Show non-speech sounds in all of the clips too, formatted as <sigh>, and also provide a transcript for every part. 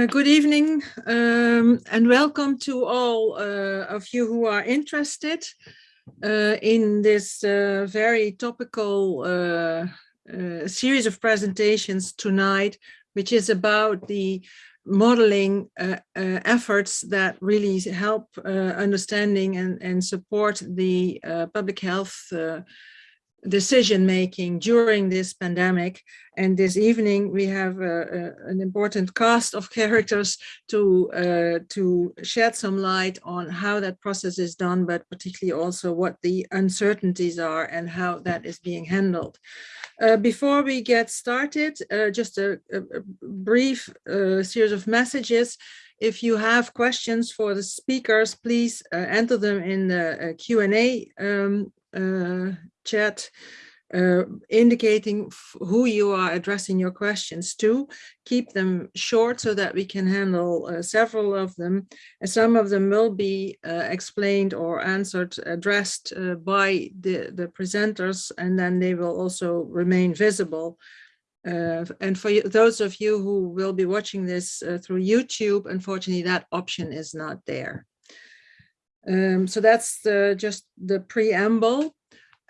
Uh, good evening um, and welcome to all uh, of you who are interested uh, in this uh, very topical uh, series of presentations tonight, which is about the modeling efforts that really help understanding and, and support the public health decision making during this pandemic. And this evening we have a, a, an important cast of characters to uh, to shed some light on how that process is done, but particularly also what the uncertainties are and how that is being handled. Uh, before we get started, uh, just a, a brief uh, series of messages. If you have questions for the speakers, please uh, enter them in the uh, Q&A um, uh, chat uh, indicating who you are addressing your questions to. Keep them short so that we can handle uh, several of them. And some of them will be uh, explained or answered, addressed uh, by the, the presenters, and then they will also remain visible. Uh, and for you, those of you who will be watching this through YouTube, unfortunately, that option is not there. Um, so that's the, just the preamble.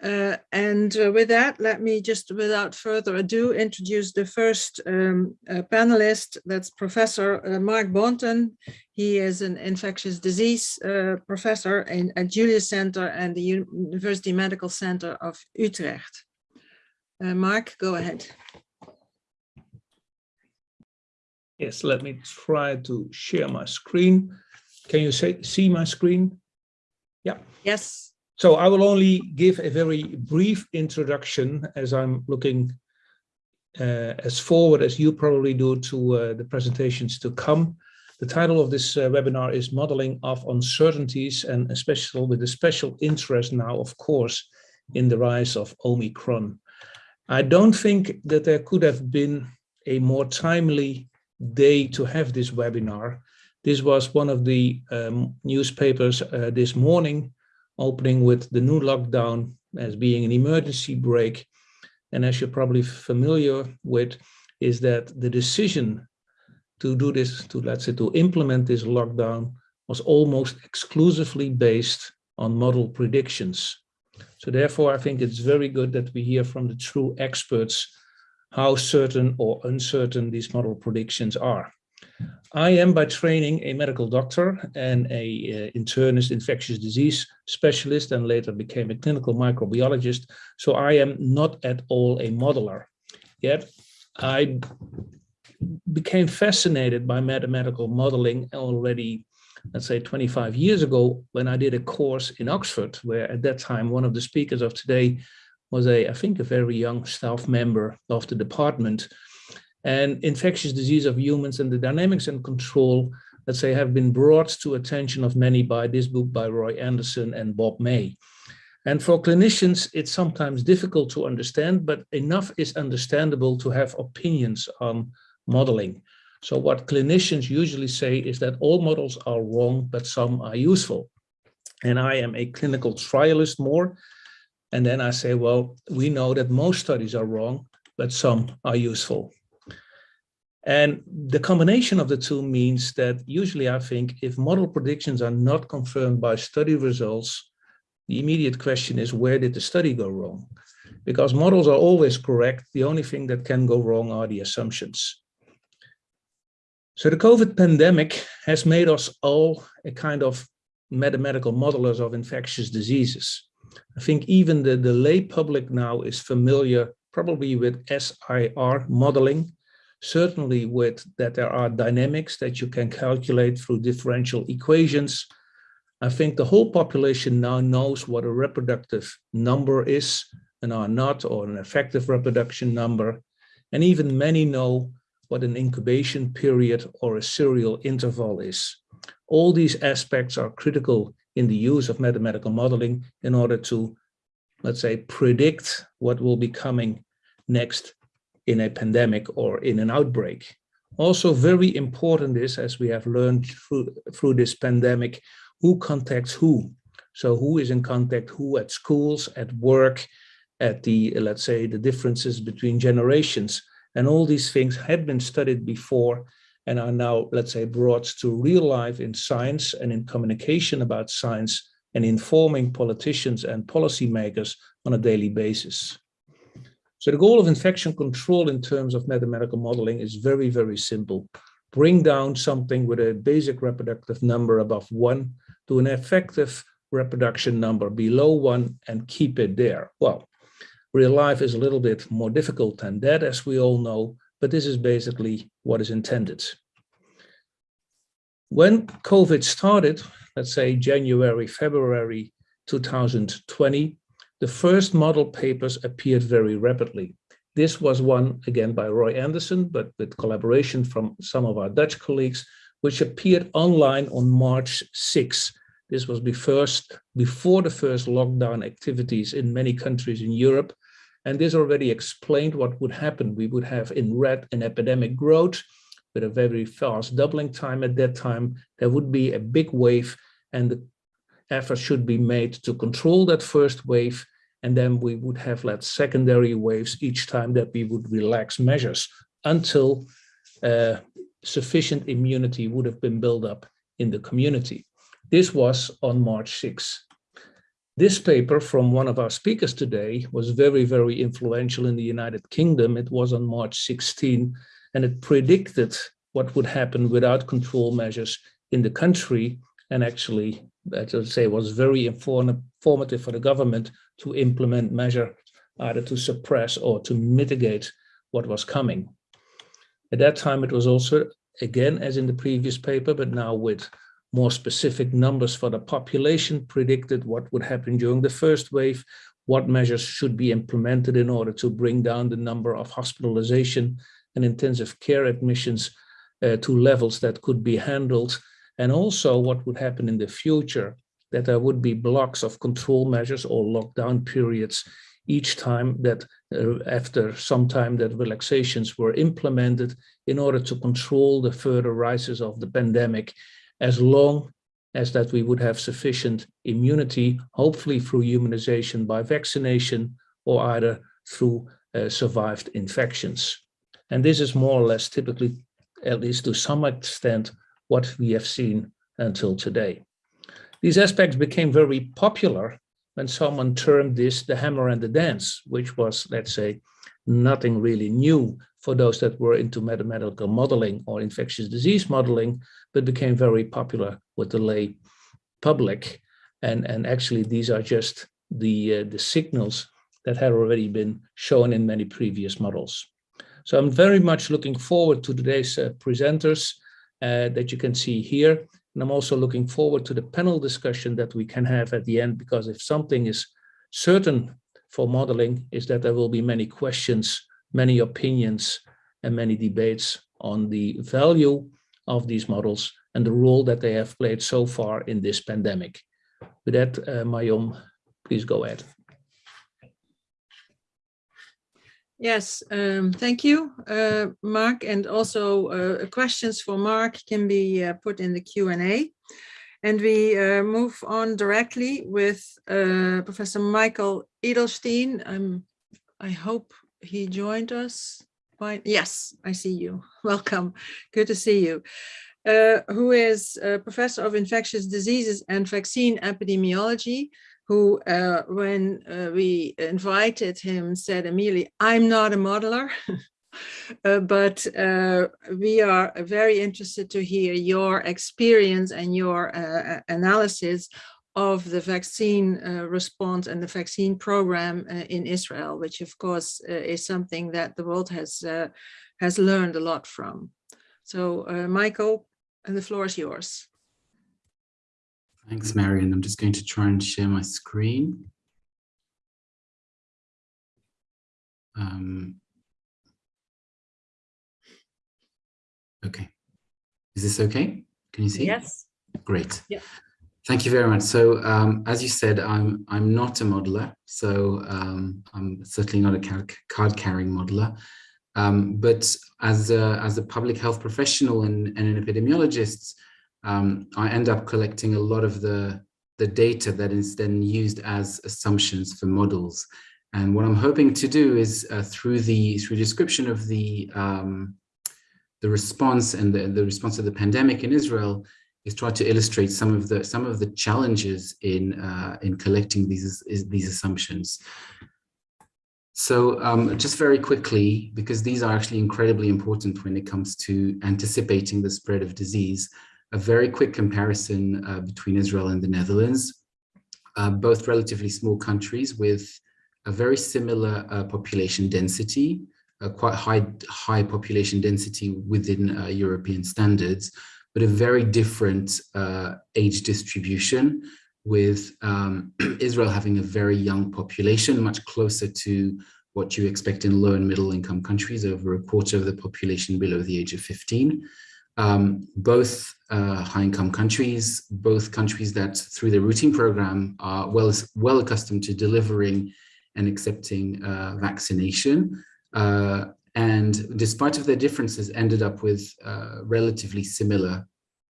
Uh, and uh, with that, let me just, without further ado, introduce the first um, uh, panelist. That's Professor uh, Mark Bonten. He is an infectious disease uh, professor in, at Julius Center and the University Medical Center of Utrecht. Uh, Mark, go ahead. Yes, let me try to share my screen. Can you say, see my screen? Yeah. Yes. So I will only give a very brief introduction as I'm looking uh, as forward as you probably do to uh, the presentations to come. The title of this uh, webinar is Modeling of Uncertainties and especially with a special interest now, of course, in the rise of Omicron. I don't think that there could have been a more timely day to have this webinar this was one of the um, newspapers uh, this morning, opening with the new lockdown as being an emergency brake. And as you're probably familiar with, is that the decision to do this, to let's say, to implement this lockdown was almost exclusively based on model predictions. So therefore, I think it's very good that we hear from the true experts how certain or uncertain these model predictions are. I am by training a medical doctor and a uh, internist infectious disease specialist and later became a clinical microbiologist. So I am not at all a modeler. Yet I became fascinated by mathematical modeling already, let's say 25 years ago when I did a course in Oxford, where at that time one of the speakers of today was a, I think, a very young staff member of the department and infectious disease of humans and the dynamics and control, let's say, have been brought to attention of many by this book by Roy Anderson and Bob May. And for clinicians, it's sometimes difficult to understand, but enough is understandable to have opinions on modeling. So what clinicians usually say is that all models are wrong, but some are useful. And I am a clinical trialist more. And then I say, well, we know that most studies are wrong, but some are useful. And the combination of the two means that usually I think if model predictions are not confirmed by study results, the immediate question is where did the study go wrong? Because models are always correct. The only thing that can go wrong are the assumptions. So the COVID pandemic has made us all a kind of mathematical modelers of infectious diseases. I think even the, the lay public now is familiar probably with SIR modeling, certainly with that there are dynamics that you can calculate through differential equations. I think the whole population now knows what a reproductive number is, and are not, or an effective reproduction number. And even many know what an incubation period or a serial interval is. All these aspects are critical in the use of mathematical modeling in order to, let's say, predict what will be coming next in a pandemic or in an outbreak. Also very important is, as we have learned through, through this pandemic, who contacts who. So who is in contact who at schools, at work, at the, let's say, the differences between generations. And all these things had been studied before. and are now, let's say, brought to real life in science and in communication about science and informing politicians and policymakers on a daily basis. So the goal of infection control in terms of mathematical modeling is very, very simple. Bring down something with a basic reproductive number above one to an effective reproduction number below one and keep it there. Well, real life is a little bit more difficult than that, as we all know, but this is basically what is intended. When COVID started, let's say January, February 2020, the first model papers appeared very rapidly. This was one, again, by Roy Anderson, but with collaboration from some of our Dutch colleagues, which appeared online on March 6. This was the first, before the first lockdown activities in many countries in Europe. And this already explained what would happen. We would have in red an epidemic growth with a very fast doubling time at that time. There would be a big wave and the effort should be made to control that first wave. And then we would have let secondary waves each time that we would relax measures until uh, sufficient immunity would have been built up in the community. This was on March 6. This paper from one of our speakers today was very, very influential in the United Kingdom. It was on March 16, and it predicted what would happen without control measures in the country and actually, as I say, was very informative for the government to implement measure either to suppress or to mitigate what was coming. At that time, it was also, again, as in the previous paper, but now with more specific numbers for the population, predicted what would happen during the first wave, what measures should be implemented in order to bring down the number of hospitalization and intensive care admissions uh, to levels that could be handled and also what would happen in the future, that there would be blocks of control measures or lockdown periods each time that uh, after some time that relaxations were implemented in order to control the further rises of the pandemic as long as that we would have sufficient immunity, hopefully through humanization by vaccination or either through uh, survived infections. And this is more or less typically, at least to some extent, what we have seen until today. These aspects became very popular when someone termed this the hammer and the dance, which was, let's say, nothing really new for those that were into mathematical modeling or infectious disease modeling, but became very popular with the lay public. And, and actually, these are just the, uh, the signals that had already been shown in many previous models. So I'm very much looking forward to today's uh, presenters that you can see here. And I'm also looking forward to the panel discussion that we can have at the end, because if something is certain for modeling is that there will be many questions, many opinions, and many debates on the value of these models and the role that they have played so far in this pandemic. With that, uh, Marion, please go ahead. Yes, um, thank you, uh, Mark. And also uh, questions for Mark can be uh, put in the Q&A. And we uh, move on directly with uh, Professor Michael Edelstein. Um, I hope he joined us. By, yes, I see you. <laughs> Welcome. Good to see you. Uh, who is Professor of Infectious Diseases and Vaccine Epidemiology who, uh, when uh, we invited him, said immediately, I'm not a modeler, <laughs> uh, but uh, we are very interested to hear your experience and your uh, analysis of the vaccine uh, response and the vaccine program in Israel, which of course is something that the world has has learned a lot from. So Michael, and the floor is yours. Thanks, Marion. I'm just going to try and share my screen. Um, okay. Is this okay? Can you see? Yes. Great. Yeah. Thank you very much. So, um, as you said, I'm I'm not a modeler, so um, I'm certainly not a card-carrying modeler. Um, but as a as a public health professional and, and an epidemiologist, um, I end up collecting a lot of the, the data that is then used as assumptions for models. And what I'm hoping to do is uh, through the through description of the um, the response and the, the response to the pandemic in Israel is try to illustrate some of the some of the challenges in uh, in collecting these these assumptions. So um, just very quickly, because these are actually incredibly important when it comes to anticipating the spread of disease, a very quick comparison uh, between Israel and the Netherlands, uh, both relatively small countries with a very similar uh, population density, quite high, high population density within uh, European standards, but a very different uh, age distribution with um, <clears throat> Israel having a very young population, much closer to what you expect in low and middle income countries, over a quarter of the population below the age of 15. Um, both uh, high income countries, both countries that through the routine program are well, well accustomed to delivering and accepting uh, vaccination. Uh, and despite of their differences ended up with uh, relatively similar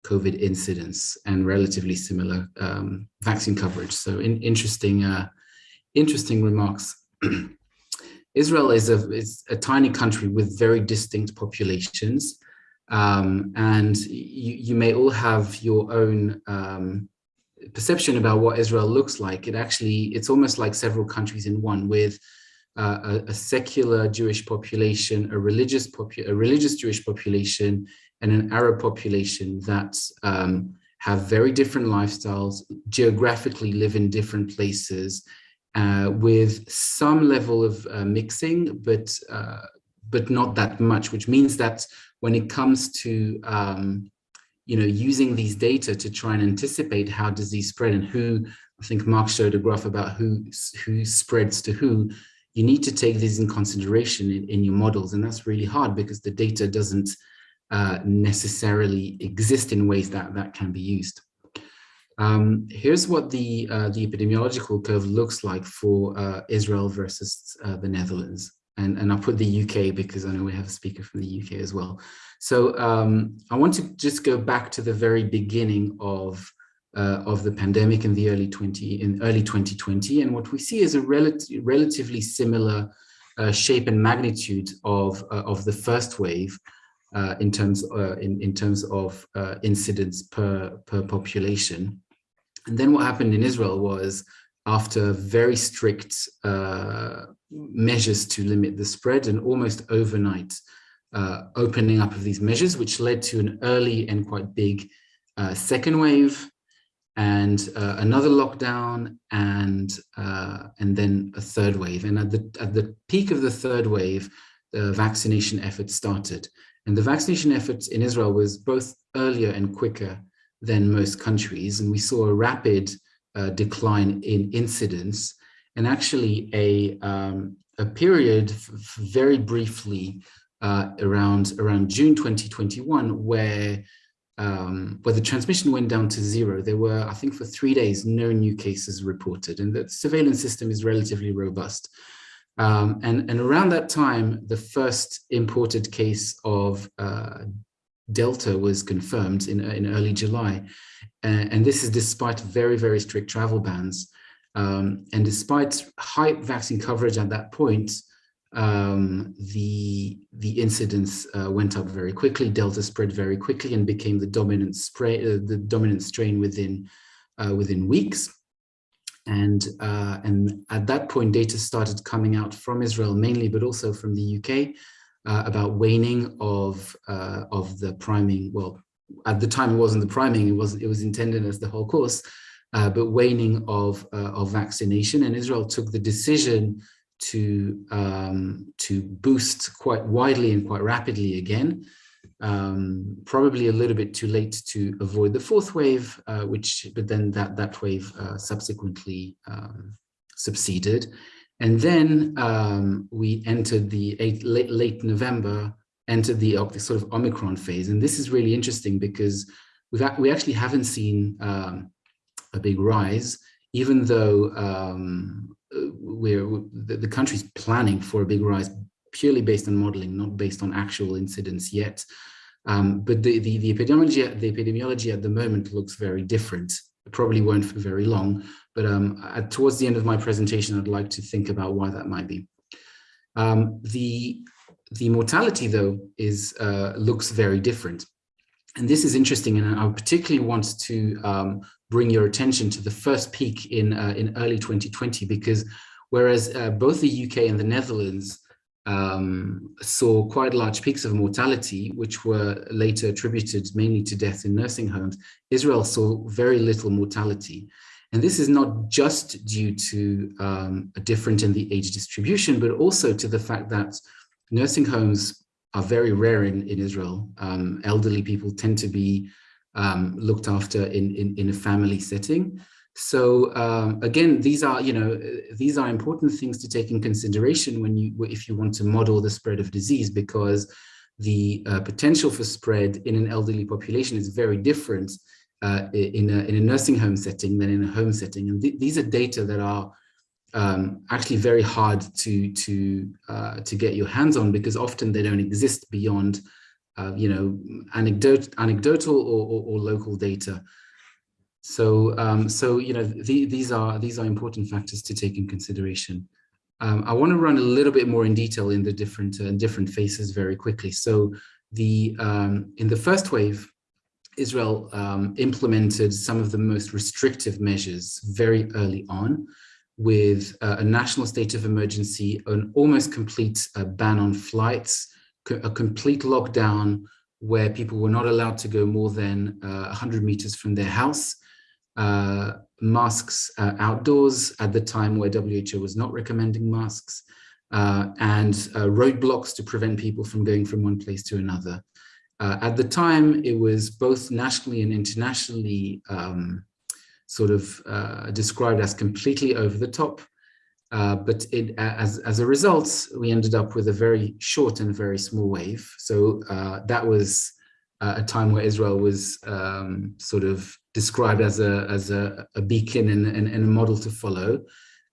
COVID incidence and relatively similar um, vaccine coverage. So in, interesting, uh, interesting remarks. <clears throat> Israel is a, is a tiny country with very distinct populations. Um, and you, you may all have your own um, perception about what Israel looks like. It actually, it's almost like several countries in one with uh, a, a, secular Jewish population, a religious, popu a religious Jewish population, and an Arab population that um, have very different lifestyles, geographically live in different places, uh, with some level of uh, mixing, but uh, but not that much, which means that when it comes to um, you know using these data to try and anticipate how disease spread and who I think Mark showed a graph about who who spreads to who, you need to take these in consideration in, in your models, and that's really hard because the data doesn't uh, necessarily exist in ways that that can be used. Um, here's what the uh, the epidemiological curve looks like for uh, Israel versus uh, the Netherlands. And, and I'll put the UK because I know we have a speaker from the UK as well. So um, I want to just go back to the very beginning of uh, of the pandemic in the early 20 in early 2020, and what we see is a relative, relatively similar uh, shape and magnitude of uh, of the first wave, uh, in terms uh, in in terms of uh, incidence per per population. And then what happened in Israel was after very strict uh, measures to limit the spread and almost overnight uh, opening up of these measures, which led to an early and quite big uh, second wave and another lockdown and and then a third wave. And at the at the peak of the third wave, the vaccination efforts started. And the vaccination efforts in Israel was both earlier and quicker than most countries. And we saw a rapid uh, decline in incidence and actually a, um, a period very briefly uh, around, around June 2021 where um, where the transmission went down to zero. There were, I think for three days, no new cases reported and the surveillance system is relatively robust. Um, and, and around that time, the first imported case of uh, Delta was confirmed in, in early July. Uh, and this is despite very, very strict travel bans. Um, and despite high vaccine coverage at that point, um, the, the incidence uh, went up very quickly. Delta spread very quickly and became the dominant, spray, uh, the dominant strain within, uh, within weeks. And, uh, and at that point, data started coming out from Israel mainly, but also from the UK uh, about waning of, uh, of the priming. Well, at the time it wasn't the priming, it was, it was intended as the whole course, uh, but waning of, uh, of vaccination. And Israel took the decision to, um, to boost quite widely and quite rapidly again um, probably a little bit too late to avoid the fourth wave, uh, which, but then that, that wave uh, subsequently um, subsided. And then um, we entered the eight, late, late November, entered the, the, sort of Omicron phase. And this is really interesting because we've, we actually haven't seen um, a big rise, even though um, we're, the, the country's planning for a big rise purely based on modeling, not based on actual incidents yet. Um, but the, the, the, epidemiology, the epidemiology at the moment looks very different. It probably won't for very long, but um, at, towards the end of my presentation, I'd like to think about why that might be. Um, the the mortality, though, is uh, looks very different. And this is interesting, and I particularly want to um, bring your attention to the first peak in, uh, in early 2020, because whereas uh, both the UK and the Netherlands um, saw quite large peaks of mortality, which were later attributed mainly to death in nursing homes, Israel saw very little mortality. And this is not just due to um, a difference in the age distribution, but also to the fact that nursing homes are very rare in, in Israel. Um, elderly people tend to be um, looked after in, in, in, a family setting. So um, again, these are, you know, these are important things to take in consideration when you, if you want to model the spread of disease, because the uh, potential for spread in an elderly population is very different uh, in, a, in a nursing home setting than in a home setting. And th these are data that are um, actually very hard to to uh, to get your hands on because often they don't exist beyond uh, you know anecdote anecdotal or, or, or local data. So um, so you know the, these are these are important factors to take in consideration. Um, I want to run a little bit more in detail in the different uh, different phases very quickly. So the um, in the first wave, Israel um, implemented some of the most restrictive measures very early on with uh, a national state of emergency, an almost complete uh, ban on flights, a complete lockdown where people were not allowed to go more than uh, 100 meters from their house, uh, masks uh, outdoors at the time where WHO was not recommending masks, uh, and roadblocks to prevent people from going from one place to another. At the time, it was both nationally and internationally um, sort of uh, described as completely over the top. Uh, but it, as, as a result, we ended up with a very short and very small wave. So uh, that was uh, a time where Israel was um, sort of described as a, as a, a beacon and, and, and, a model to follow.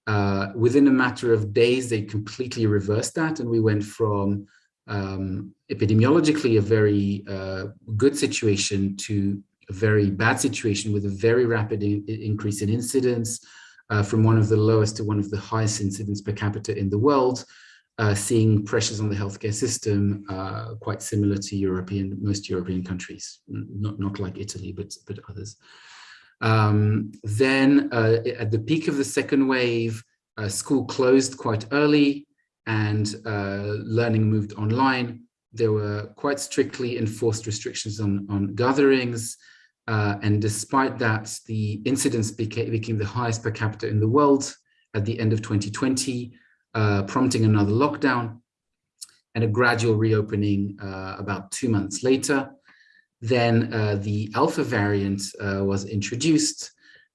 Uh, within a matter of days, they completely reversed that and we went from um, epidemiologically a very uh, good situation to a very bad situation with a very rapid in, increase in incidence uh, from one of the lowest to one of the highest incidence per capita in the world, uh, seeing pressures on the healthcare system uh, quite similar to European, most European countries, not, not like Italy, but, but others. Um, then uh, at the peak of the second wave, uh, school closed quite early and uh, learning moved online there were quite strictly enforced restrictions on, on gatherings. Uh, and despite that, the incidence became, became the highest per capita in the world at the end of 2020, uh, prompting another lockdown and a gradual reopening uh, about two months later. Then uh, the alpha variant uh, was introduced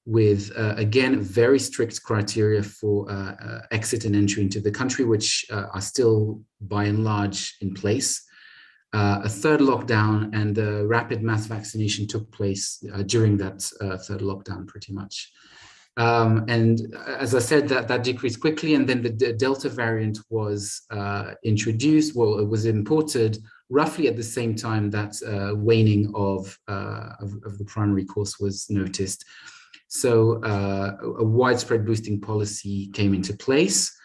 with, uh, again, very strict criteria for exit and entry into the country, which are still by and large in place uh, a third lockdown and the rapid mass vaccination took place uh, during that uh, third lockdown pretty much. Um, and as I said, that, that decreased quickly and then the, the Delta variant was uh, introduced, well, it was imported roughly at the same time that uh, waning of, uh, of, of, the primary course was noticed. So a widespread boosting policy came into place,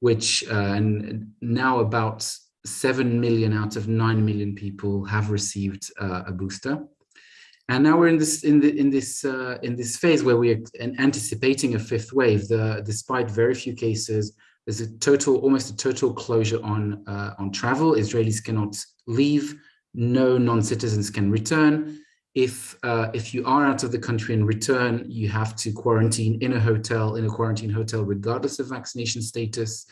which and now about 7 million out of 9 million people have received uh, a booster. And now we're in this in the in this uh, in this phase where we're anticipating a fifth wave. The, despite very few cases, there's a total almost a total closure on uh, on travel. Israelis cannot leave. No non-citizens can return. If uh, if you are out of the country and return, you have to quarantine in a hotel in a quarantine hotel, regardless of vaccination status.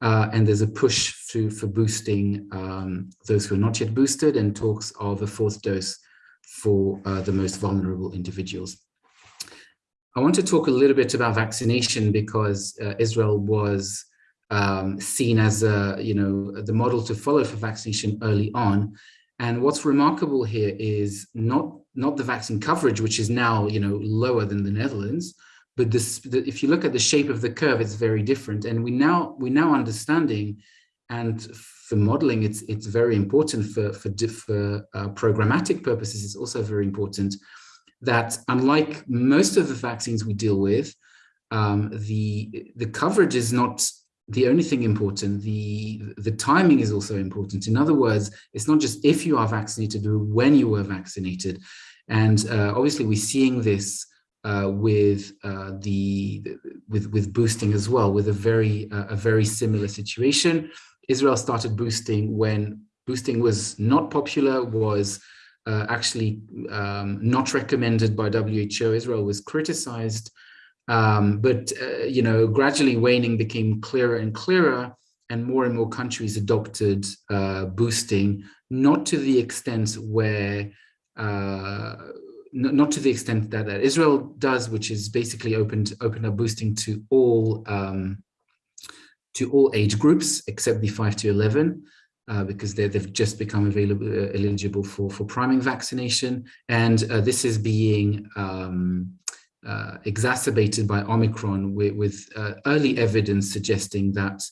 Uh, and there's a push to, for boosting um, those who are not yet boosted and talks of a fourth dose for uh, the most vulnerable individuals. I want to talk a little bit about vaccination because uh, Israel was um, seen as a, you know, the model to follow for vaccination early on. And what's remarkable here is not, not the vaccine coverage, which is now, you know, lower than the Netherlands, but this, the, if you look at the shape of the curve, it's very different. And we now we now understanding, and for modeling, it's it's very important for for, for uh, programmatic purposes. It's also very important that unlike most of the vaccines we deal with, um, the the coverage is not the only thing important, the, the timing is also important. In other words, it's not just if you are vaccinated, but when you were vaccinated. And uh, obviously we're seeing this uh, with uh, the with with boosting as well, with a very uh, a very similar situation. Israel started boosting when boosting was not popular, was uh, actually um, not recommended by WHO. Israel was criticized um, but, uh, you know, gradually waning became clearer and clearer and more and more countries adopted uh, boosting, not to the extent where, uh, not to the extent that, that, Israel does, which is basically opened, opened up boosting to all, um, to all age groups except the 5 to 11. Uh, because they've just become available, uh, eligible for, for priming vaccination. And uh, this is being um, uh, exacerbated by Omicron with, with uh, early evidence suggesting that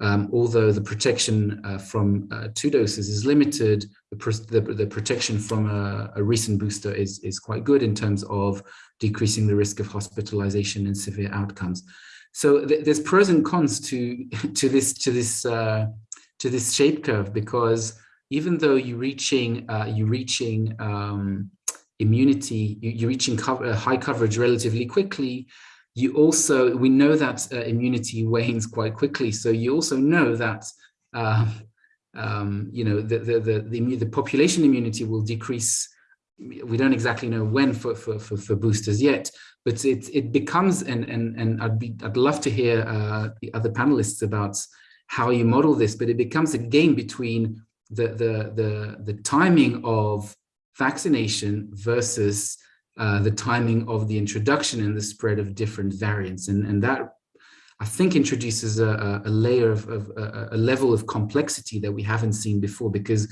um, although the protection uh, from uh, two doses is limited, the, the, the protection from a, a, recent booster is, is quite good in terms of decreasing the risk of hospitalization and severe outcomes. So th there's pros and cons to <laughs> to this to this uh, to this shape curve because even though you're reaching uh, you're reaching um, immunity, you're reaching uh, high coverage relatively quickly, you also, we know that uh, immunity wanes quite quickly. So you also know that, uh, um, you know, the, the, the, the, the population immunity will decrease. We don't exactly know when for, for, for, for boosters yet, but it, it becomes, and, and, and I'd, be, I'd love to hear uh, the other panelists about how you model this, but it becomes a game between the, the, the, the timing of vaccination versus uh, the timing of the introduction and the spread of different variants. And, and that, I think, introduces a, a layer of, of a, a, level of complexity that we haven't seen before because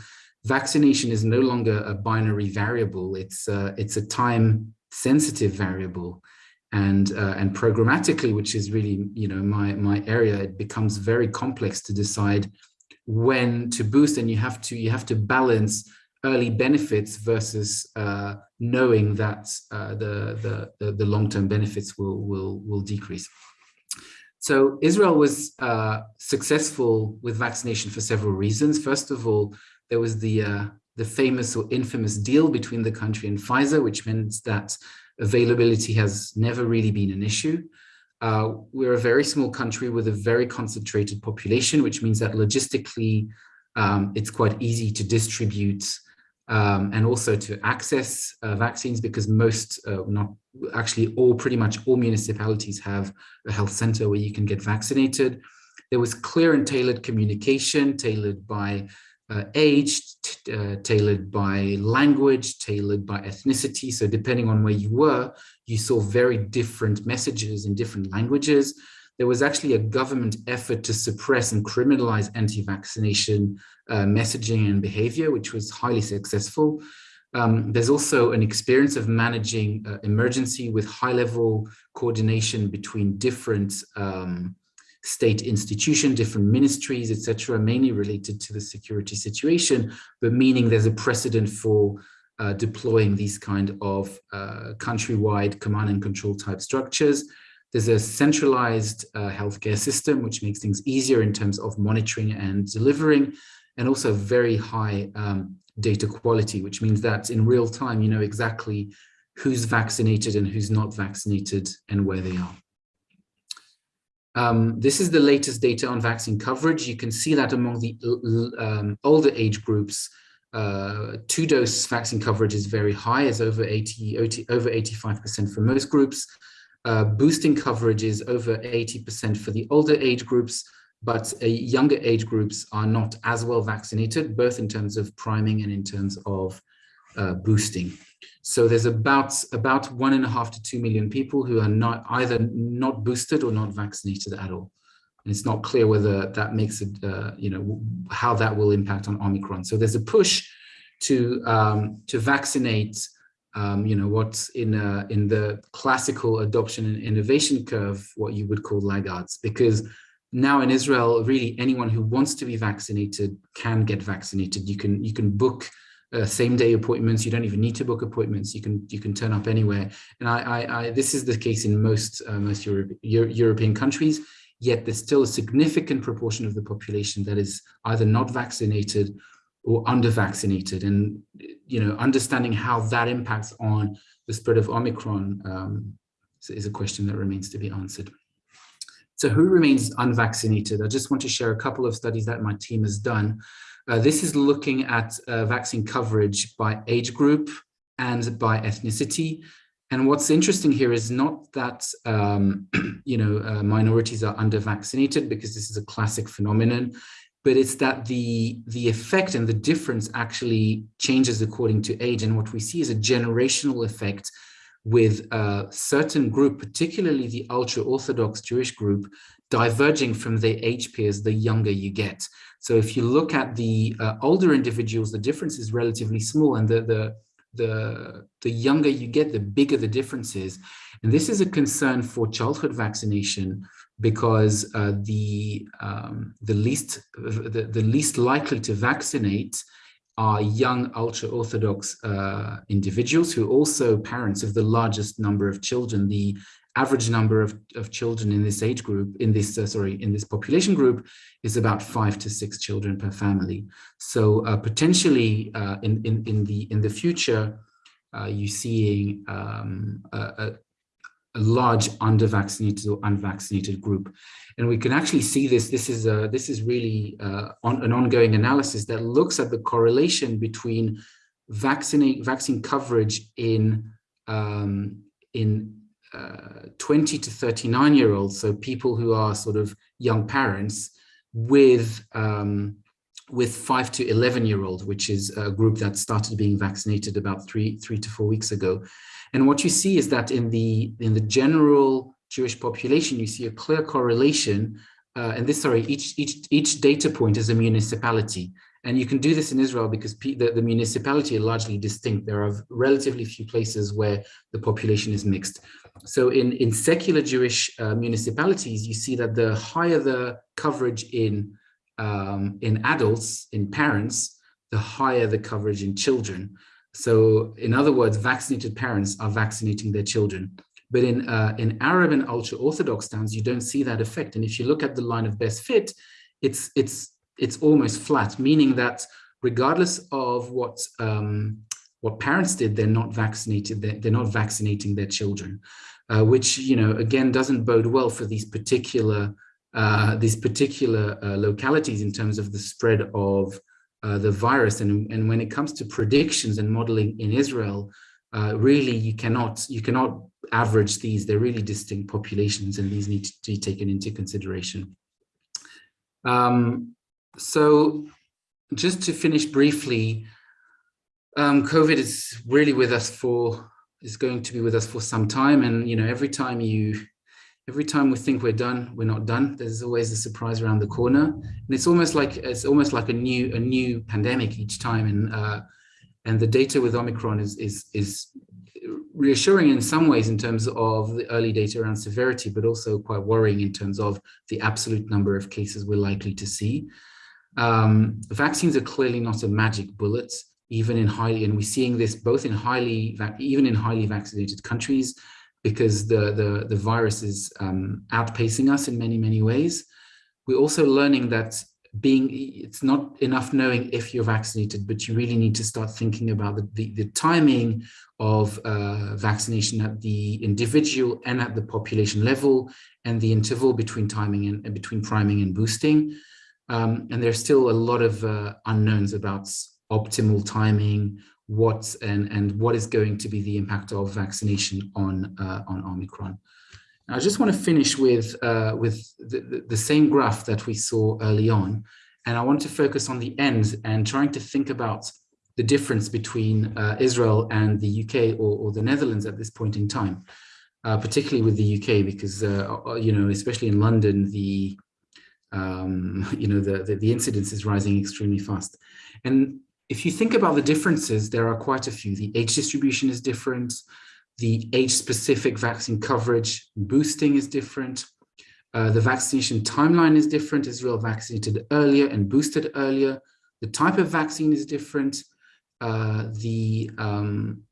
vaccination is no longer a binary variable. It's, it's a time sensitive variable. And, uh, and programmatically, which is really, you know, my, my area, it becomes very complex to decide when to boost and you have to, you have to balance early benefits versus uh, knowing that uh, the, the, the long-term benefits will, will, will decrease. So Israel was uh, successful with vaccination for several reasons. First of all, there was the, uh, the famous or infamous deal between the country and Pfizer, which means that availability has never really been an issue. Uh, we're a very small country with a very concentrated population, which means that logistically, um, it's quite easy to distribute um, and also to access uh, vaccines because most, uh, not actually all, pretty much all municipalities have a health center where you can get vaccinated. There was clear and tailored communication, tailored by uh, age, uh, tailored by language, tailored by ethnicity. So depending on where you were, you saw very different messages in different languages there was actually a government effort to suppress and criminalize anti-vaccination uh, messaging and behavior, which was highly successful. Um, there's also an experience of managing uh, emergency with high-level coordination between different um, state institution, different ministries, etc., mainly related to the security situation, but meaning there's a precedent for uh, deploying these kind of uh, countrywide command and control type structures. There's a centralized uh, healthcare system, which makes things easier in terms of monitoring and delivering, and also very high um, data quality, which means that in real time, you know exactly who's vaccinated and who's not vaccinated and where they are. Um, this is the latest data on vaccine coverage. You can see that among the um, older age groups, uh, two-dose vaccine coverage is very high, is over 80, over 85% for most groups. Uh, boosting coverage is over 80% for the older age groups, but uh, younger age groups are not as well vaccinated, both in terms of priming and in terms of uh, boosting. So there's about about one and a half to two million people who are not either not boosted or not vaccinated at all. And it's not clear whether that makes it, uh, you know, how that will impact on Omicron. So there's a push to um, to vaccinate um, you know, what's in, uh, in the classical adoption and innovation curve, what you would call laggards, because now in Israel, really anyone who wants to be vaccinated can get vaccinated. You can, you can book uh, same day appointments. You don't even need to book appointments. You can, you can turn up anywhere. And I, I, I this is the case in most, uh, most Europe, Euro European countries. yet there's still a significant proportion of the population that is either not vaccinated or under-vaccinated. And, you know, understanding how that impacts on the spread of Omicron um, is a question that remains to be answered. So who remains unvaccinated? I just want to share a couple of studies that my team has done. Uh, this is looking at uh, vaccine coverage by age group and by ethnicity. And what's interesting here is not that, um, <clears throat> you know, uh, minorities are under-vaccinated because this is a classic phenomenon, but it's that the, the effect and the difference actually changes according to age. And what we see is a generational effect with a certain group, particularly the ultra-Orthodox Jewish group, diverging from their age peers the younger you get. So if you look at the uh, older individuals, the difference is relatively small and the, the, the, the younger you get, the bigger the difference is. And this is a concern for childhood vaccination because uh, the, um, the, least, the, the least likely to vaccinate are young ultra-Orthodox uh, individuals who also parents of the largest number of children. The average number of, of children in this age group, in this, uh, sorry, in this population group is about five to six children per family. So uh, potentially uh, in, in, in, the, in the future, uh, you're seeing um, a, a large under-vaccinated or unvaccinated group. And we can actually see this, this is, a, this is really uh, on, an ongoing analysis that looks at the correlation between vaccine, vaccine coverage in, um, in uh, 20 to 39 year olds, so people who are sort of young parents with um, with five to 11 year old, which is a group that started being vaccinated about three, three to four weeks ago. And what you see is that in the, in the general Jewish population, you see a clear correlation. Uh, and this, sorry, each, each, each data point is a municipality. And you can do this in Israel because the, the municipality are largely distinct. There are relatively few places where the population is mixed. So in, in secular Jewish uh, municipalities, you see that the higher the coverage in, um, in adults, in parents, the higher the coverage in children. So in other words, vaccinated parents are vaccinating their children. But in, uh, in Arab and ultra-Orthodox towns, you don't see that effect. And if you look at the line of best fit, it's, it's, it's almost flat, meaning that regardless of what, um, what parents did, they're not vaccinated, they're, they're not vaccinating their children, uh, which, you know, again, doesn't bode well for these particular, uh, these particular uh, localities in terms of the spread of uh, the virus. And, and when it comes to predictions and modeling in Israel, uh, really you cannot you cannot average these. They're really distinct populations and these need to be taken into consideration. Um, so just to finish briefly, um, COVID is really with us for, is going to be with us for some time. And, you know, every time you, every time we think we're done, we're not done. There's always a surprise around the corner. And it's almost like, it's almost like a new, a new pandemic each time. And, uh, and the data with Omicron is, is, is reassuring in some ways in terms of the early data around severity, but also quite worrying in terms of the absolute number of cases we're likely to see. Um, vaccines are clearly not a magic bullet, even in highly, and we're seeing this both in highly, even in highly vaccinated countries, because the, the, the virus is um, outpacing us in many, many ways. We're also learning that being it's not enough knowing if you're vaccinated but you really need to start thinking about the, the, the timing of uh, vaccination at the individual and at the population level and the interval between timing and, and between priming and boosting um, and there's still a lot of uh, unknowns about optimal timing what and and what is going to be the impact of vaccination on uh, on omicron I just want to finish with, uh, with the, the, same graph that we saw early on. And I want to focus on the end and trying to think about the difference between uh, Israel and the UK or, or, the Netherlands at this point in time, uh, particularly with the UK, because, uh, you know, especially in London, the, um, <laughs> you know, the, the, the incidence is rising extremely fast. And if you think about the differences, there are quite a few. The age distribution is different the age-specific vaccine coverage boosting is different. Uh, the vaccination timeline is different. Israel vaccinated earlier and boosted earlier. The type of vaccine is different. Uh, the, um,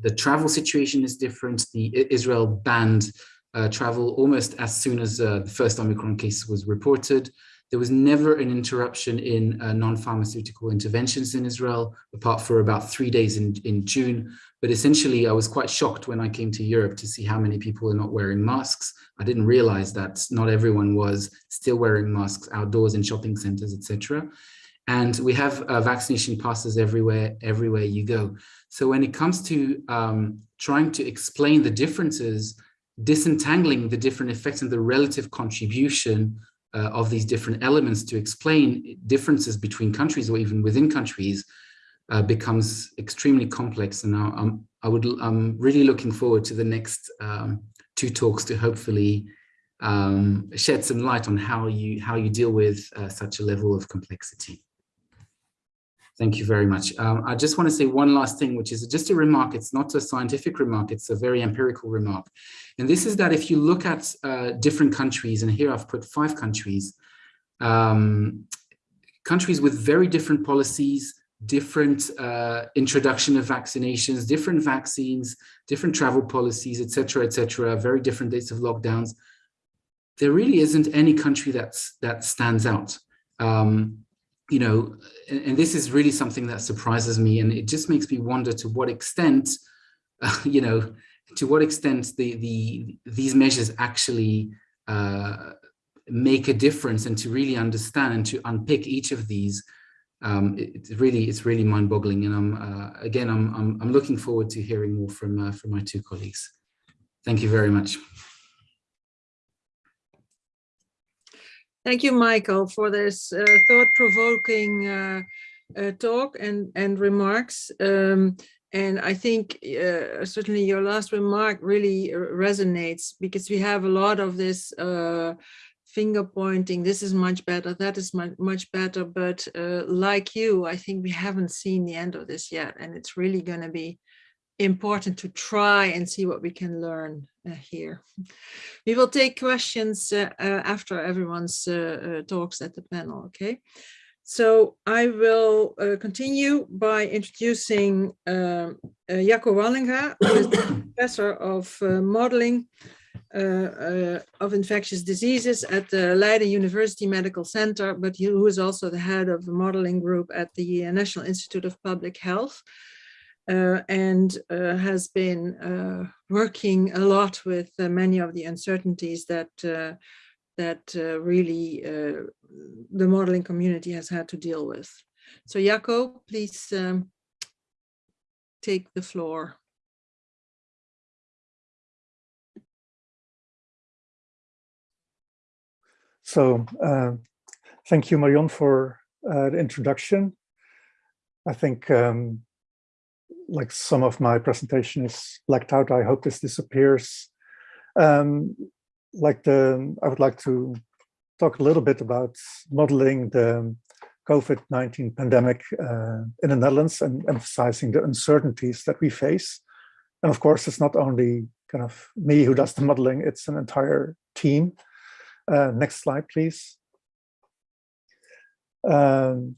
the travel situation is different. The Israel banned uh, travel almost as soon as uh, the first Omicron case was reported. There was never an interruption in uh, non-pharmaceutical interventions in Israel, apart for about three days in, in June. But essentially, I was quite shocked when I came to Europe to see how many people are not wearing masks. I didn't realize that not everyone was still wearing masks outdoors in shopping centers, etc. And we have uh, vaccination passes everywhere, everywhere you go. So when it comes to um, trying to explain the differences, disentangling the different effects and the relative contribution uh, of these different elements to explain differences between countries or even within countries uh, becomes extremely complex. And now I'm, I would, I'm really looking forward to the next um, two talks to hopefully um, shed some light on how you, how you deal with uh, such a level of complexity. Thank you very much. Um, I just want to say one last thing, which is just a remark. It's not a scientific remark. It's a very empirical remark. And this is that if you look at uh, different countries, and here I've put five countries, um, countries with very different policies, different uh, introduction of vaccinations, different vaccines, different travel policies, etc., etc., very different dates of lockdowns. There really isn't any country that's, that stands out. Um, you know, and, this is really something that surprises me and it just makes me wonder to what extent, uh, <laughs> you know, to what extent the, the these measures actually uh, make a difference and to really understand and to unpick each of these um, it, it's really it's really mind-boggling and I'm uh, again I'm, I'm, I'm looking forward to hearing more from uh, from my two colleagues. Thank you very much Thank you, Michael, for this uh, thought-provoking uh, uh, talk and, and remarks. Um, and I think uh, certainly your last remark really resonates because we have a lot of this uh, finger pointing, this is much better, that is much, much better. But uh, like you, I think we haven't seen the end of this yet. And it's really going to be important to try and see what we can learn uh, here. We will take questions uh, uh, after everyone's uh, uh, talks at the panel, okay? So I will uh, continue by introducing um, Jacco Wallinga, who is <coughs> professor of modeling of infectious diseases at the Leiden University Medical Center, but who is also the head of the modeling group at the National Institute of Public Health and uh, has been uh, working a lot with uh, many of the uncertainties that uh, that uh, really the modeling community has had to deal with. So Jacco, please um, take the floor. So thank you, Marion, for the introduction. I think um, like some of my presentation is blacked out. I hope this disappears. Um, like the, I would like to talk a little bit about modeling the COVID-19 pandemic uh, in the Netherlands and emphasizing the uncertainties that we face. And of course, it's not only kind of me who does the modeling, it's an entire team. Uh, next slide, please. Um,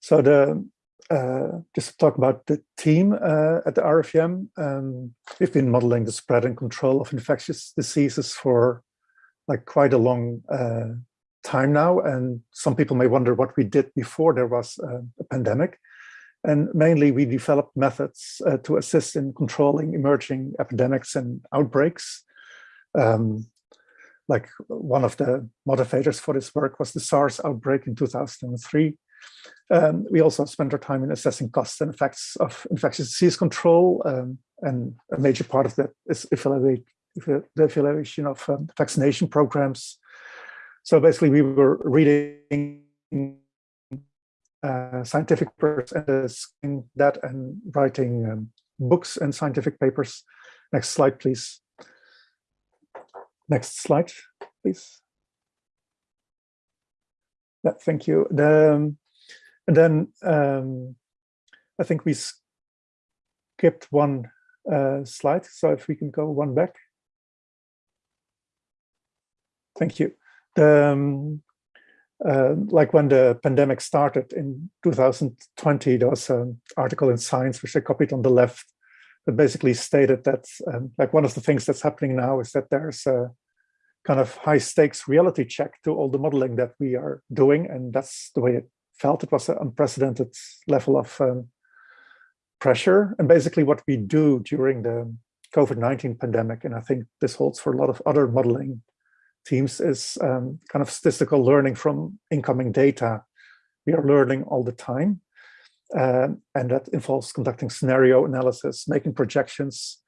so the uh, just to talk about the team uh, at the RIVM. Um, we've been modeling the spread and control of infectious diseases for like quite a long uh, time now. And some people may wonder what we did before there was uh, a pandemic. And mainly we developed methods uh, to assist in controlling emerging epidemics and outbreaks. Um, like one of the motivators for this work was the SARS outbreak in 2003. Um, we also spent our time in assessing costs and effects of infectious disease control. Um, and a major part of that is the evaluation of um, vaccination programs. So basically we were reading uh, scientific papers and that and writing um, books and scientific papers. Next slide, please. Next slide, please. Yeah, thank you. The, um, and then um, I think we skipped one uh, slide. So if we can go one back. Thank you. Um, uh, like when the pandemic started in 2020, there was an article in Science, which I copied on the left, that basically stated that um, like one of the things that's happening now is that there's a kind of high stakes reality check to all the modeling that we are doing. And that's the way it felt. It was an unprecedented level of um, pressure. And basically what we do during the COVID-19 pandemic, and I think this holds for a lot of other modeling teams, is um, kind of statistical learning from incoming data. We are learning all the time. Um, and that involves conducting scenario analysis, making projections,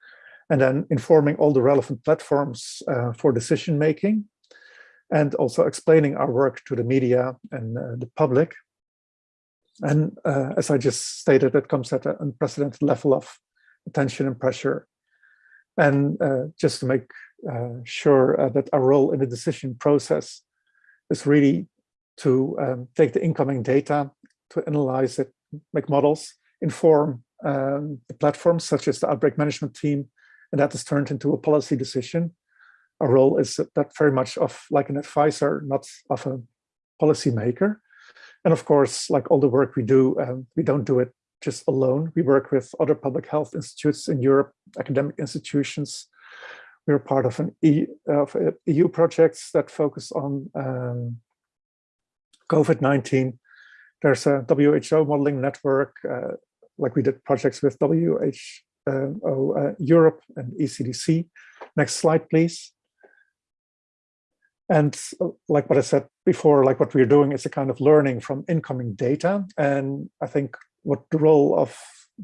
and then informing all the relevant platforms uh, for decision making, and also explaining our work to the media and uh, the public. And uh, as I just stated, it comes at an unprecedented level of attention and pressure. And uh, just to make uh, sure uh, that our role in the decision process is really to um, take the incoming data, to analyze it, make models, inform um, the platforms such as the outbreak management team, and that is turned into a policy decision. Our role is that very much of like an advisor, not of a policy maker. And of course, like all the work we do, um, we don't do it just alone. We work with other public health institutes in Europe, academic institutions. We're part of an EU, EU projects that focus on um, COVID-19 there's a WHO modeling network, uh, like we did projects with WHO uh, Europe and ECDC. Next slide, please. And like what I said before, like what we're doing is a kind of learning from incoming data. And I think what the role of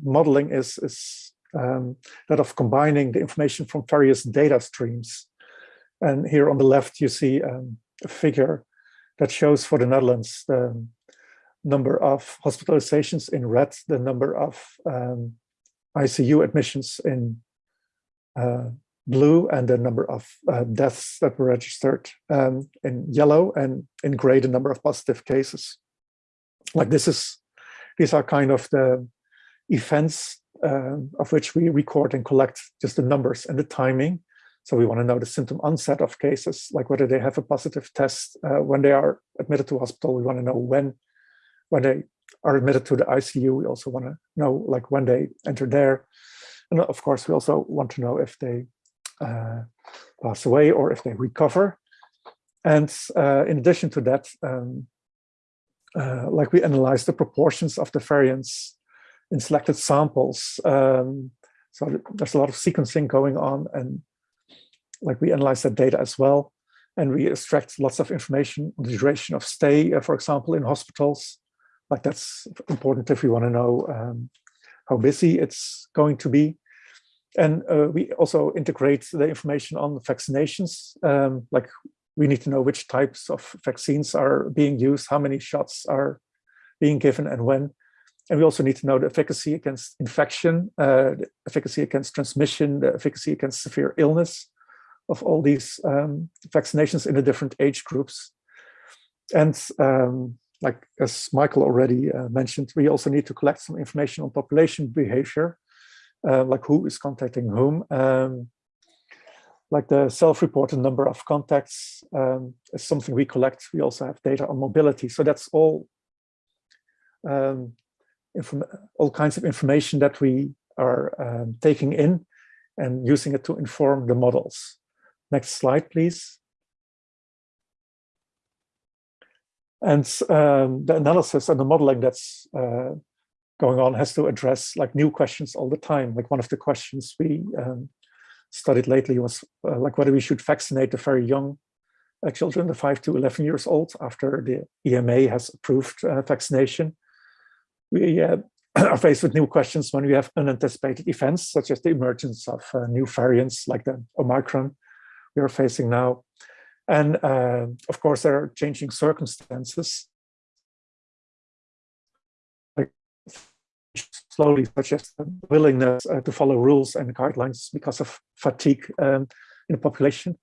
modeling is, is um, that of combining the information from various data streams. And here on the left, you see um, a figure that shows for the Netherlands the number of hospitalizations in red, the number of um, ICU admissions in uh, blue, and the number of uh, deaths that were registered um, in yellow, and in gray, the number of positive cases. Like this is, these are kind of the events uh, of which we record and collect just the numbers and the timing. So we want to know the symptom onset of cases, like whether they have a positive test uh, when they are admitted to hospital. We want to know when when they are admitted to the ICU, we also want to know like when they enter there. And of course, we also want to know if they uh, pass away or if they recover. And uh, in addition to that, um, uh, like we analyze the proportions of the variants in selected samples. Um, so there's a lot of sequencing going on and like we analyze that data as well. And we extract lots of information on the duration of stay, uh, for example, in hospitals, like that's important if we want to know um, how busy it's going to be. And uh, we also integrate the information on vaccinations. Um, like we need to know which types of vaccines are being used, how many shots are being given and when. And we also need to know the efficacy against infection, uh, the efficacy against transmission, the efficacy against severe illness of all these um, vaccinations in the different age groups. And um, like as Michael already uh, mentioned, we also need to collect some information on population behavior, uh, like who is contacting whom. Um, like the self-reported number of contacts um, is something we collect. We also have data on mobility. So that's all um, all kinds of information that we are um, taking in and using it to inform the models. Next slide, please. And um, the analysis and the modeling that's uh, going on has to address like new questions all the time. Like one of the questions we um, studied lately was uh, like whether we should vaccinate the very young uh, children, the 5 to 11 years old, after the EMA has approved uh, vaccination. We uh, <clears throat> are faced with new questions when we have unanticipated events, such as the emergence of uh, new variants like the Omicron we are facing now. And uh, of course, there are changing circumstances. Like slowly, such as willingness uh, to follow rules and guidelines because of fatigue um, in the population.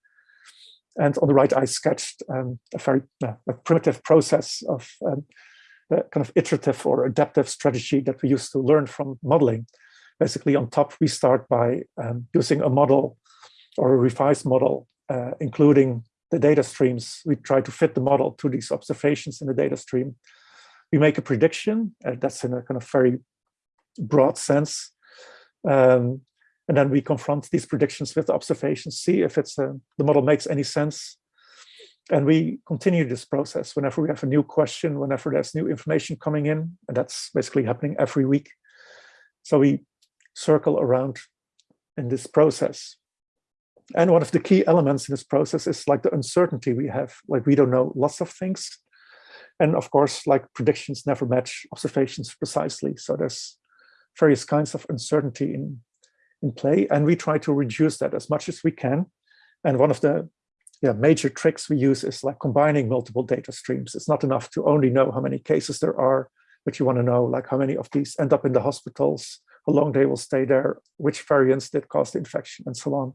And on the right, I sketched um, a very uh, a primitive process of um, kind of iterative or adaptive strategy that we use to learn from modeling. Basically, on top, we start by um, using a model or a revised model, uh, including the data streams, we try to fit the model to these observations in the data stream. We make a prediction, uh, that's in a kind of very broad sense. Um, And then we confront these predictions with observations, see if it's uh, the model makes any sense. And we continue this process whenever we have a new question, whenever there's new information coming in, and that's basically happening every week. So we circle around in this process. And one of the key elements in this process is like the uncertainty we have, like we don't know lots of things. And of course, like predictions never match observations precisely. So there's various kinds of uncertainty in, in play, and we try to reduce that as much as we can. And one of the yeah, major tricks we use is like combining multiple data streams. It's not enough to only know how many cases there are, but you want to know like how many of these end up in the hospitals, how long they will stay there, which variants did cause the infection, and so on.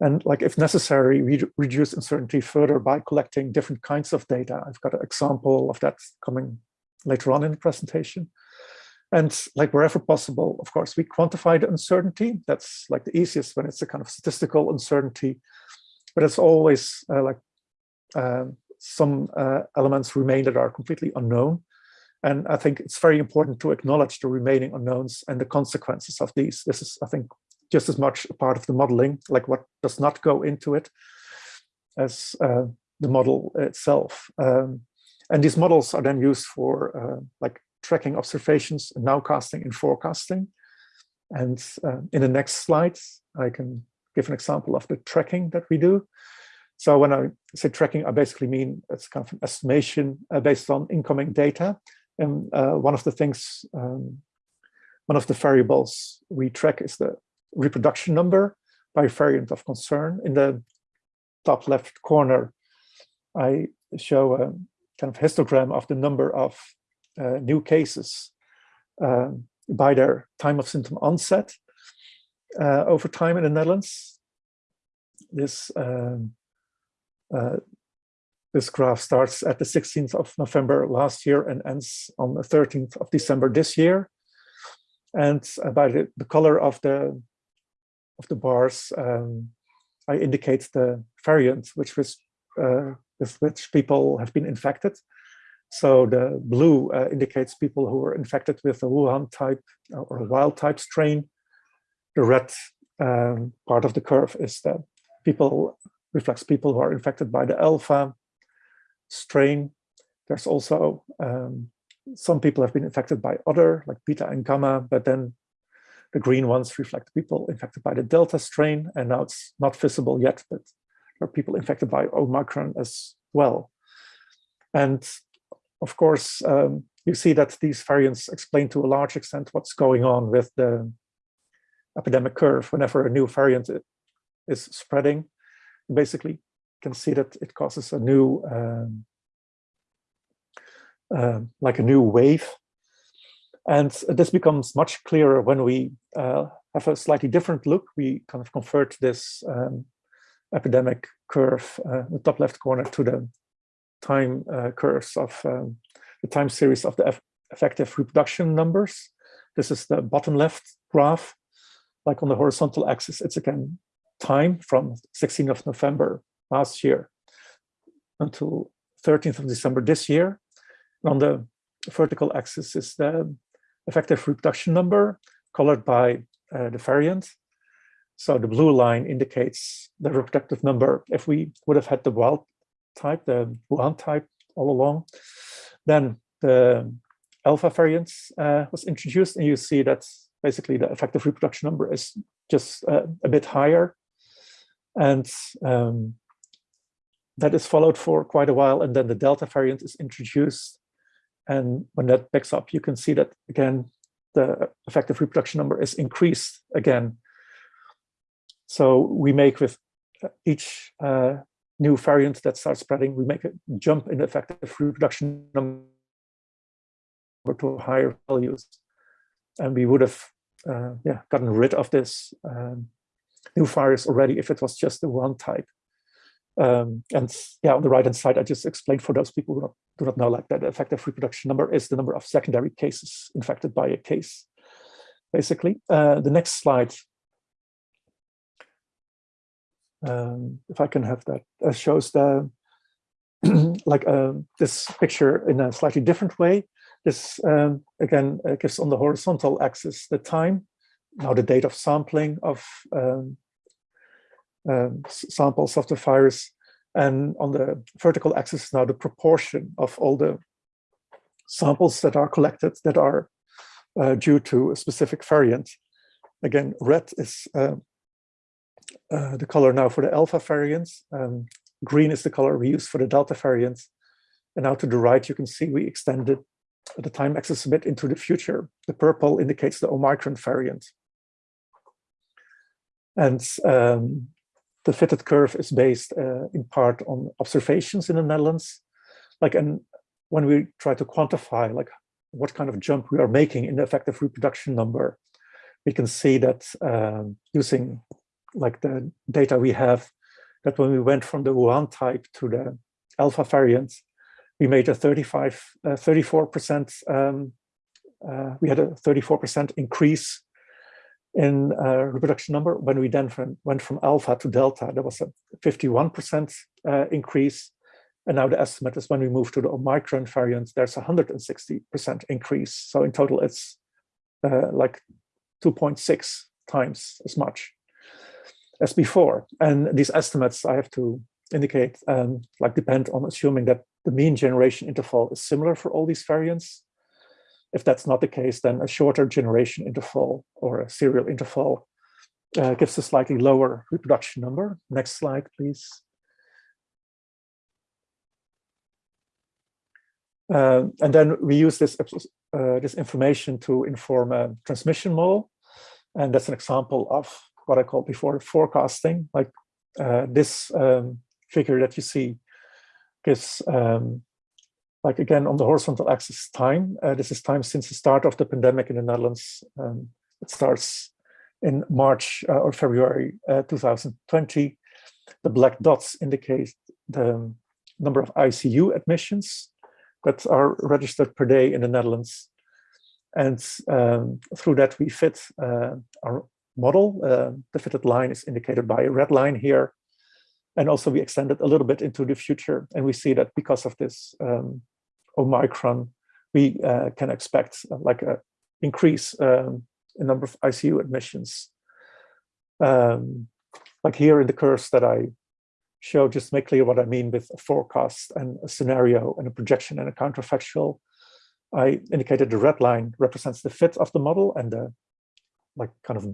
And like if necessary, we reduce uncertainty further by collecting different kinds of data. I've got an example of that coming later on in the presentation. And like wherever possible, of course, we quantify the uncertainty. That's like the easiest when it's a kind of statistical uncertainty, but it's always uh, like uh, some uh, elements remain that are completely unknown. And I think it's very important to acknowledge the remaining unknowns and the consequences of these. This is, I think, just as much a part of the modeling, like what does not go into it as uh, the model itself. Um, and these models are then used for uh, like tracking observations, nowcasting and forecasting. And uh, in the next slide, I can give an example of the tracking that we do. So when I say tracking, I basically mean it's kind of an estimation uh, based on incoming data. And uh, one of the things, um, one of the variables we track is the reproduction number by variant of concern. In the top left corner, I show a kind of histogram of the number of new cases uh, by their time of symptom onset uh, over time in the Netherlands. This um, uh, this graph starts at the 16th of November last year and ends on the 13th of December this year. And by the, the color of the of the bars, um, I indicate the variant which was uh, with which people have been infected. So the blue uh, indicates people who were infected with the Wuhan type uh, or wild type strain. The red um, part of the curve is that people reflects people who are infected by the alpha strain. There's also um, some people have been infected by other like beta and gamma, but then the green ones reflect people infected by the Delta strain, and now it's not visible yet, but there are people infected by Omicron as well. And of course, um, you see that these variants explain to a large extent what's going on with the epidemic curve. Whenever a new variant is spreading, you basically can see that it causes a new, um, uh, like a new wave and this becomes much clearer when we uh, have a slightly different look. We kind of convert this um, epidemic curve, uh, the top left corner, to the time uh, curves of um, the time series of the effective reproduction numbers. This is the bottom left graph. Like on the horizontal axis, it's again time from 16th of November last year until 13th of December this year. And on the vertical axis is the effective reproduction number colored by uh, the variant. So the blue line indicates the reproductive number. If we would have had the wild type, the Wuhan type all along, then the alpha variant uh, was introduced and you see that basically the effective reproduction number is just uh, a bit higher. And um, that is followed for quite a while and then the Delta variant is introduced and when that picks up, you can see that again, the effective reproduction number is increased again. So we make with each uh, new variant that starts spreading, we make a jump in the effective reproduction number to higher values. And we would have uh, yeah, gotten rid of this um, new virus already if it was just the one type. Um, and yeah, on the right hand side, I just explained for those people who not, do not know like that the effective reproduction number is the number of secondary cases infected by a case, basically. Uh, the next slide, um, if I can have that, uh, shows the like uh, this picture in a slightly different way. This um, again uh, gives on the horizontal axis the time now the date of sampling of um, um, samples of the virus. And on the vertical axis now the proportion of all the samples that are collected that are uh, due to a specific variant. Again, red is uh, the color now for the alpha variants. Um, green is the color we use for the delta variants. And now to the right, you can see we extended the time axis a bit into the future. The purple indicates the Omicron variant. And um, the fitted curve is based uh, in part on observations in the Netherlands. Like, and when we try to quantify like what kind of jump we are making in the effective reproduction number, we can see that um, using like the data we have, that when we went from the Wuhan type to the alpha variant, we made a 35, 34%, uh, um, uh, we had a 34% increase in uh, reproduction number. When we then from, went from alpha to delta, there was a 51% uh, increase. And now the estimate is when we move to the Omicron variant, there's a 160% increase. So in total, it's uh, like 2.6 times as much as before. And these estimates, I have to indicate, um, like depend on assuming that the mean generation interval is similar for all these variants. If that's not the case, then a shorter generation interval or a serial interval uh, gives a slightly lower reproduction number. Next slide, please. Uh, and then we use this, uh, this information to inform a transmission model. And that's an example of what I called before forecasting. Like uh, this um, figure that you see gives um, like again on the horizontal axis time. Uh, this is time since the start of the pandemic in the Netherlands. Um, it starts in March uh, or February uh, 2020. The black dots indicate the number of ICU admissions that are registered per day in the Netherlands. And um, through that we fit uh, our model. Uh, the fitted line is indicated by a red line here. And also we extended a little bit into the future. And we see that because of this um, Omicron, we uh, can expect uh, like a increase um, in number of ICU admissions. Um, like here in the curves that I show, just to make clear what I mean with a forecast and a scenario and a projection and a counterfactual. I indicated the red line represents the fit of the model and the like kind of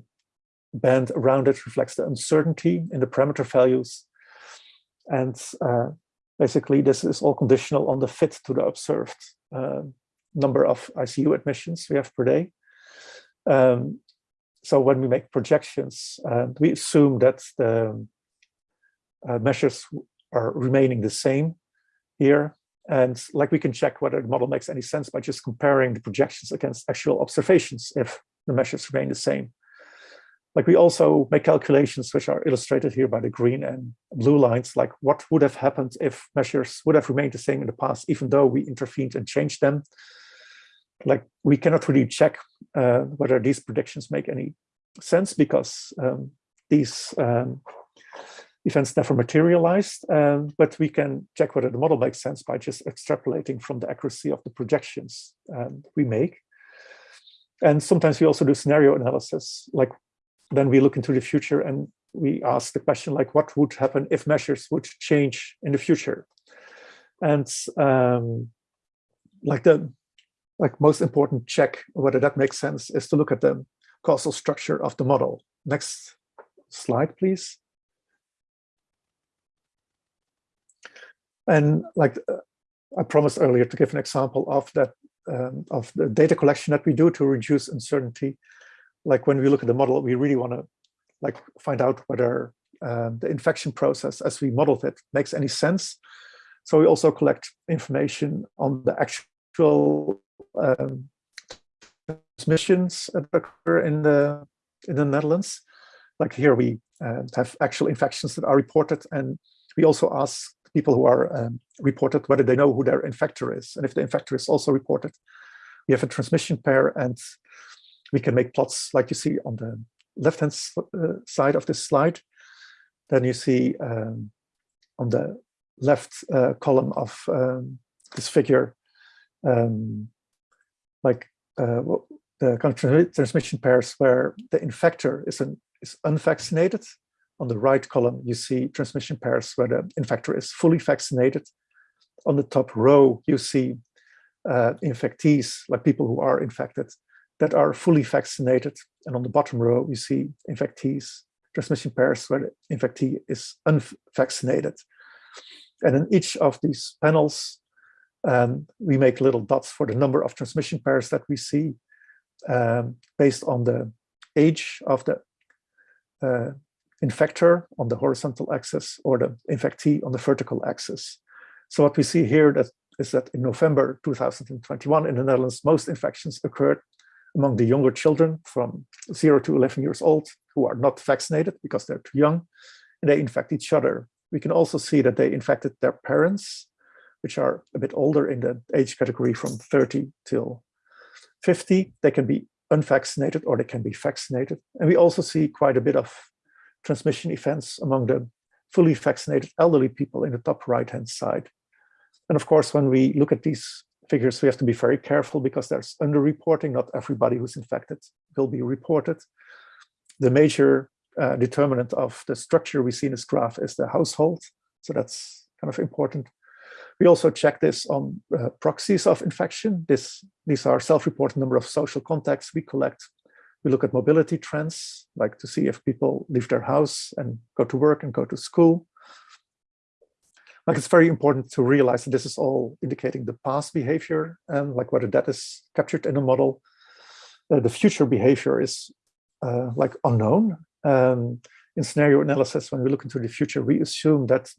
band around it reflects the uncertainty in the parameter values. And uh, basically this is all conditional on the fit to the observed uh, number of ICU admissions we have per day. Um, so when we make projections, uh, we assume that the uh, measures are remaining the same here. And like we can check whether the model makes any sense by just comparing the projections against actual observations if the measures remain the same. Like we also make calculations which are illustrated here by the green and blue lines, like what would have happened if measures would have remained the same in the past, even though we intervened and changed them. Like we cannot really check uh, whether these predictions make any sense because um, these um, events never materialized, um, but we can check whether the model makes sense by just extrapolating from the accuracy of the projections um, we make. And sometimes we also do scenario analysis, like then we look into the future and we ask the question like what would happen if measures would change in the future? And um, like the like most important check whether that makes sense is to look at the causal structure of the model. Next slide please. And like i promised earlier to give an example of that um, of the data collection that we do to reduce uncertainty like when we look at the model, we really want to like find out whether um, the infection process as we modeled it makes any sense. So we also collect information on the actual um, transmissions that occur in the in the Netherlands. Like here we uh, have actual infections that are reported and we also ask people who are um, reported whether they know who their infector is. And if the infector is also reported, we have a transmission pair and we can make plots like you see on the left-hand uh, side of this slide. Then you see um, on the left uh, column of um, this figure, um, like uh, the kind of trans- transmission pairs where the infector is, an, is unvaccinated. On the right column, you see transmission pairs where the infector is fully vaccinated. On the top row, you see uh, infectees, like people who are infected, that are fully vaccinated. And on the bottom row, we see infectees, transmission pairs where the infectee is unvaccinated. And in each of these panels, um, we make little dots for the number of transmission pairs that we see um, based on the age of the uh, infector on the horizontal axis or the infectee on the vertical axis. So what we see here that is that in November 2021 in the Netherlands, most infections occurred among the younger children from 0 to 11 years old who are not vaccinated because they're too young, and they infect each other. We can also see that they infected their parents, which are a bit older in the age category from 30 till 50. They can be unvaccinated or they can be vaccinated. And we also see quite a bit of transmission events among the fully vaccinated elderly people in the top right-hand side. And of course, when we look at these figures, we have to be very careful because there's underreporting. Not everybody who's infected will be reported. The major uh, determinant of the structure we see in this graph is the household. So that's kind of important. We also check this on uh, proxies of infection. This, these are self-reported number of social contacts we collect. We look at mobility trends, like to see if people leave their house and go to work and go to school. Like it's very important to realize that this is all indicating the past behavior and like whether that is captured in a model. Uh, the future behavior is uh, like unknown. Um, in scenario analysis, when we look into the future, we assume that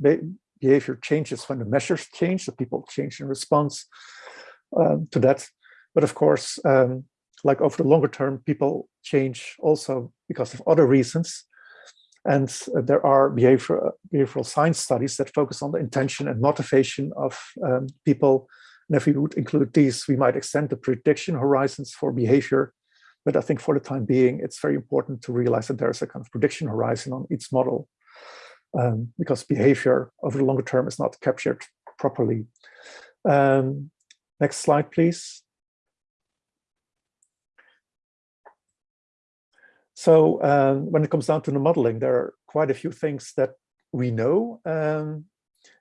behavior changes when the measures change, the people change in response um, to that. But of course, um, like over the longer term, people change also because of other reasons. And there are behavior, behavioral science studies that focus on the intention and motivation of um, people. And if we would include these, we might extend the prediction horizons for behavior. But I think for the time being, it's very important to realize that there's a kind of prediction horizon on each model um, because behavior over the longer term is not captured properly. Um, next slide, please. So um, when it comes down to the modeling, there are quite a few things that we know, um,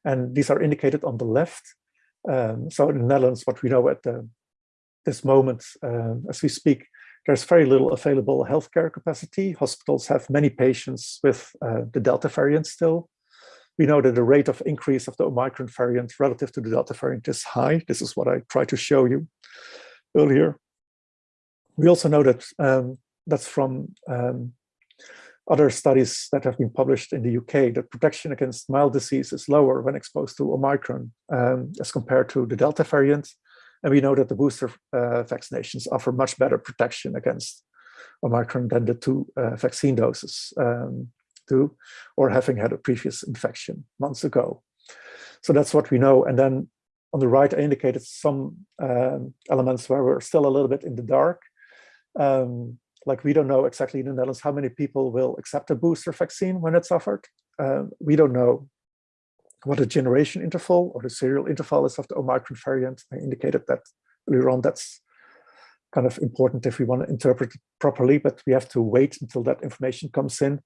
and these are indicated on the left. Um, so in the Netherlands, what we know at the, this moment, uh, as we speak, there's very little available healthcare capacity. Hospitals have many patients with uh, the Delta variant still. We know that the rate of increase of the Omicron variant relative to the Delta variant is high. This is what I tried to show you earlier. We also know that um, that's from um, other studies that have been published in the UK that protection against mild disease is lower when exposed to Omicron um, as compared to the Delta variant. And we know that the booster uh, vaccinations offer much better protection against Omicron than the two uh, vaccine doses um, do, or having had a previous infection months ago. So that's what we know. And then on the right, I indicated some um, elements where we're still a little bit in the dark. Um, like we don't know exactly in the Netherlands how many people will accept a booster vaccine when it's offered. Uh, we don't know what the generation interval or the serial interval is of the Omicron variant. I indicated that earlier on. That's kind of important if we want to interpret it properly, but we have to wait until that information comes in.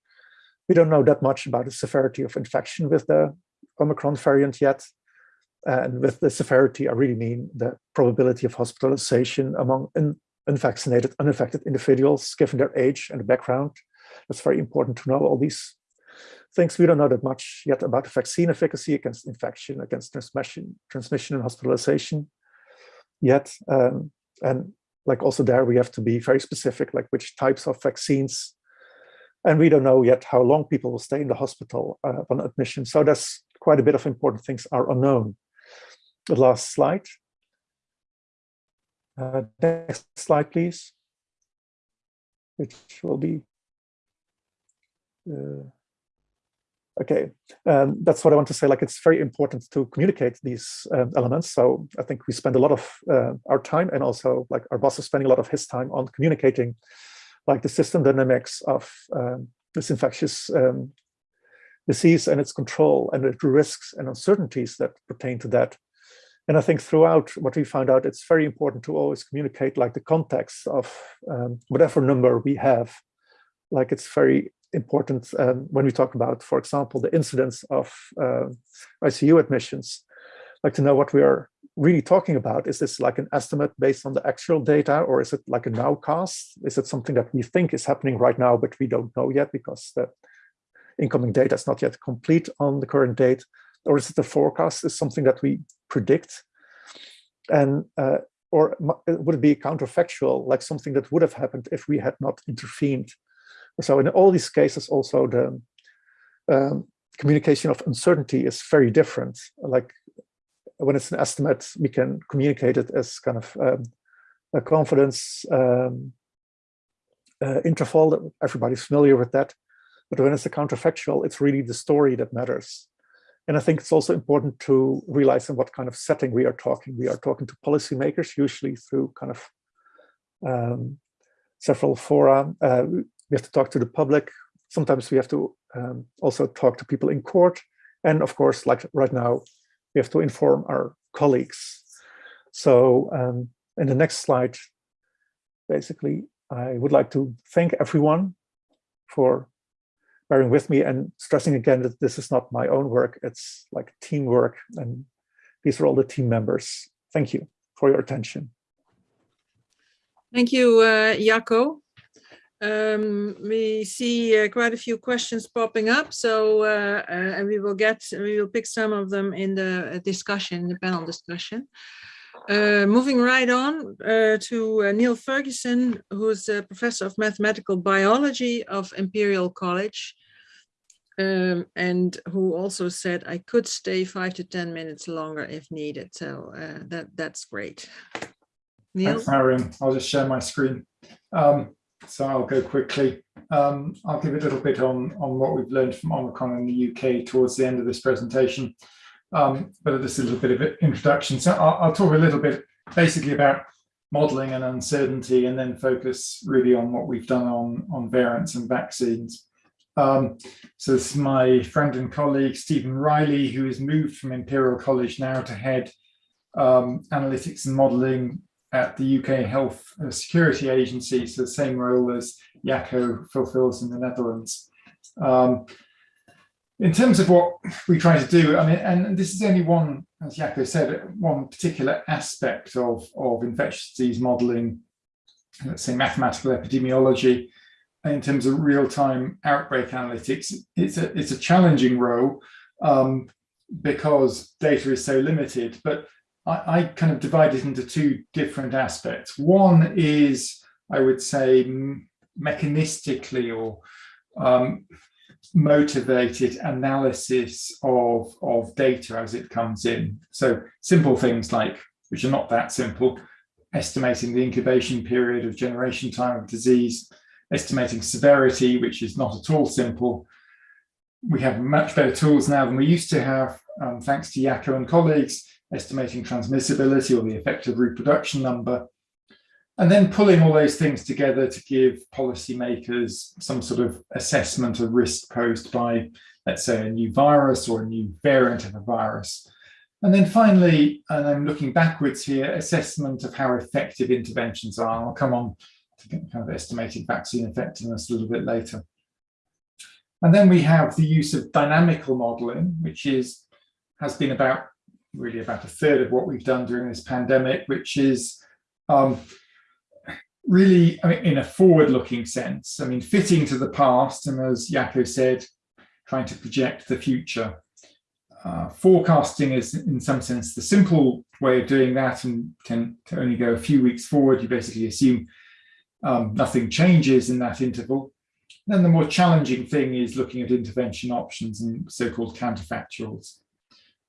We don't know that much about the severity of infection with the Omicron variant yet. And with the severity, I really mean the probability of hospitalization among unvaccinated, uninfected individuals, given their age and background. It's very important to know all these things. We don't know that much yet about the vaccine efficacy against infection, against transmission, transmission and hospitalization yet. Um, and like also there, we have to be very specific, like which types of vaccines. And we don't know yet how long people will stay in the hospital uh, on admission. So that's quite a bit of important things are unknown. The last slide. Uh, next slide, please. Which will be. Uh, okay, um, that's what I want to say. Like, it's very important to communicate these um, elements. So I think we spend a lot of uh, our time, and also like our boss is spending a lot of his time on communicating, like the system dynamics of um, this infectious um, disease and its control, and the risks and uncertainties that pertain to that And I think throughout what we found out, it's very important to always communicate like the context of um, whatever number we have. Like it's very important um, when we talk about, for example, the incidence of uh, ICU admissions, like to know what we are really talking about. Is this like an estimate based on the actual data or is it like a nowcast? Is it something that we think is happening right now, but we don't know yet because the incoming data is not yet complete on the current date? Or is it a forecast? Is something that we predict? And uh, or would it be counterfactual, like something that would have happened if we had not intervened? So in all these cases, also the um, communication of uncertainty is very different. Like when it's an estimate, we can communicate it as kind of um, a confidence um, uh, interval. Everybody's familiar with that. But when it's a counterfactual, it's really the story that matters. And I think it's also important to realize in what kind of setting we are talking. We are talking to policymakers, usually through kind of um, several fora. Uh, we have to talk to the public. Sometimes we have to um, also talk to people in court. And of course, like right now, we have to inform our colleagues. So um, in the next slide, basically, I would like to thank everyone for bearing with me and stressing again that this is not my own work, it's like teamwork and these are all the team members. Thank you for your attention. Thank you, uh, Jacco. Um, we see uh, quite a few questions popping up, so uh, uh, and we will get we will pick some of them in the uh, discussion, the panel discussion. Uh, moving right on uh, to Neil Ferguson, who is a professor of mathematical biology of Imperial College, um, and who also said I could stay five to ten minutes longer if needed. So that that's great. Neil, Thanks, Marion. I'll just share my screen. Um, so I'll go quickly. Um, I'll give a little bit on, on what we've learned from Omicron in the UK towards the end of this presentation, um, but just a little bit of introduction. So I'll, I'll talk a little bit basically about modeling and uncertainty and then focus really on what we've done on, on variants and vaccines. Um, so this is my friend and colleague, Steven Riley, who has moved from Imperial College now to head um, analytics and modeling at the UK Health Security Agency, so the same role as Jacco fulfills in the Netherlands. Um, in terms of what we try to do, I mean, and this is only one, as Jacco said, one particular aspect of, of infectious disease modeling, let's say mathematical epidemiology, in terms of real-time outbreak analytics, it's a, it's a challenging role um, because data is so limited, but I, I kind of divide it into two different aspects. One is, I would say, mechanistically or um, motivated analysis of, of data as it comes in. So simple things like, which are not that simple, estimating the incubation period of generation time of disease, estimating severity, which is not at all simple. We have much better tools now than we used to have, um, thanks to Jacco and colleagues, estimating transmissibility or the effective reproduction number, and then pulling all those things together to give policymakers some sort of assessment of risk posed by, let's say, a new virus or a new variant of a virus. And then finally, and I'm looking backwards here, assessment of how effective interventions are. I'll come on kind of estimating vaccine effectiveness a little bit later. And then we have the use of dynamical modeling, which is has been about really about a third of what we've done during this pandemic, which is um, really I mean, in a forward-looking sense. I mean, fitting to the past, and as Jacco said, trying to project the future. Uh, forecasting is, in some sense, the simple way of doing that and can to only go a few weeks forward. You basically assume um, nothing changes in that interval. Then the more challenging thing is looking at intervention options and so-called counterfactuals.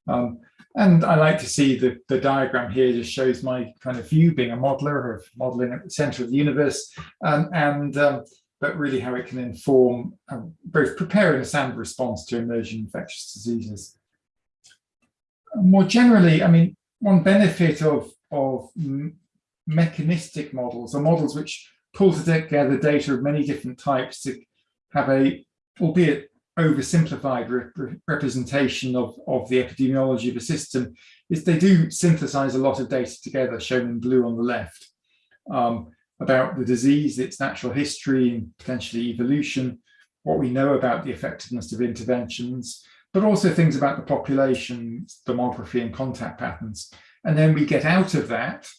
Um, and I like to see the, the diagram here just shows my kind of view being a modeler of modeling at the center of the universe um, and um, but really how it can inform um, both preparedness and response to emerging infectious diseases. More generally, I mean, one benefit of, of mechanistic models or models which pull together data of many different types to have a, albeit oversimplified re representation of, of the epidemiology of a system is they do synthesize a lot of data together, shown in blue on the left, um, about the disease, its natural history, and potentially evolution, what we know about the effectiveness of interventions, but also things about the population, demography, and contact patterns. And then we get out of that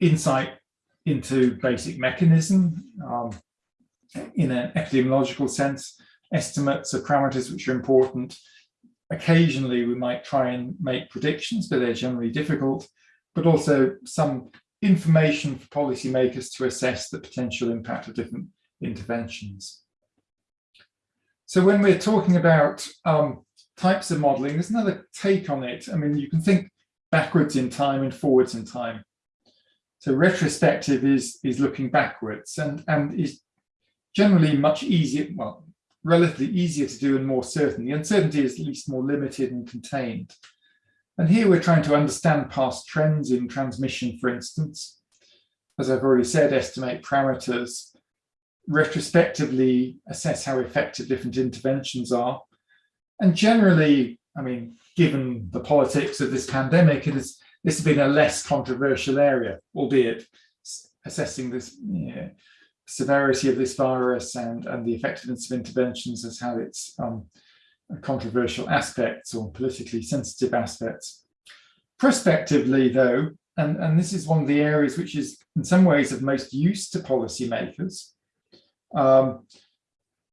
insight into basic mechanism um, in an epidemiological sense, estimates of parameters which are important. Occasionally, we might try and make predictions, but they're generally difficult, but also some information for policymakers to assess the potential impact of different interventions. So when we're talking about um, types of modeling, there's another take on it. I mean, you can think backwards in time and forwards in time. So retrospective is, is looking backwards and, and is generally much easier, well, relatively easier to do and more certain. The uncertainty is at least more limited and contained. And here we're trying to understand past trends in transmission, for instance. As I've already said, estimate parameters, retrospectively assess how effective different interventions are. And generally, I mean, given the politics of this pandemic, it is, this has been a less controversial area, albeit assessing this you know, severity of this virus and, and the effectiveness of interventions has had its um, controversial aspects or politically sensitive aspects. Prospectively, though, and, and this is one of the areas which is in some ways of most use to policymakers, um,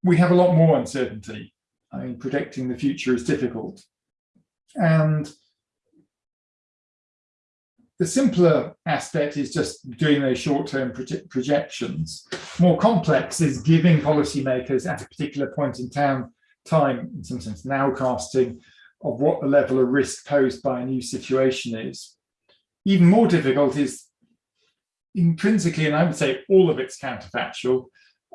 we have a lot more uncertainty. I mean, predicting the future is difficult. And the simpler aspect is just doing those short-term proje projections. More complex is giving policymakers at a particular point in time, time, in some sense, nowcasting of what the level of risk posed by a new situation is. Even more difficult is intrinsically, and I would say all of it's counterfactual,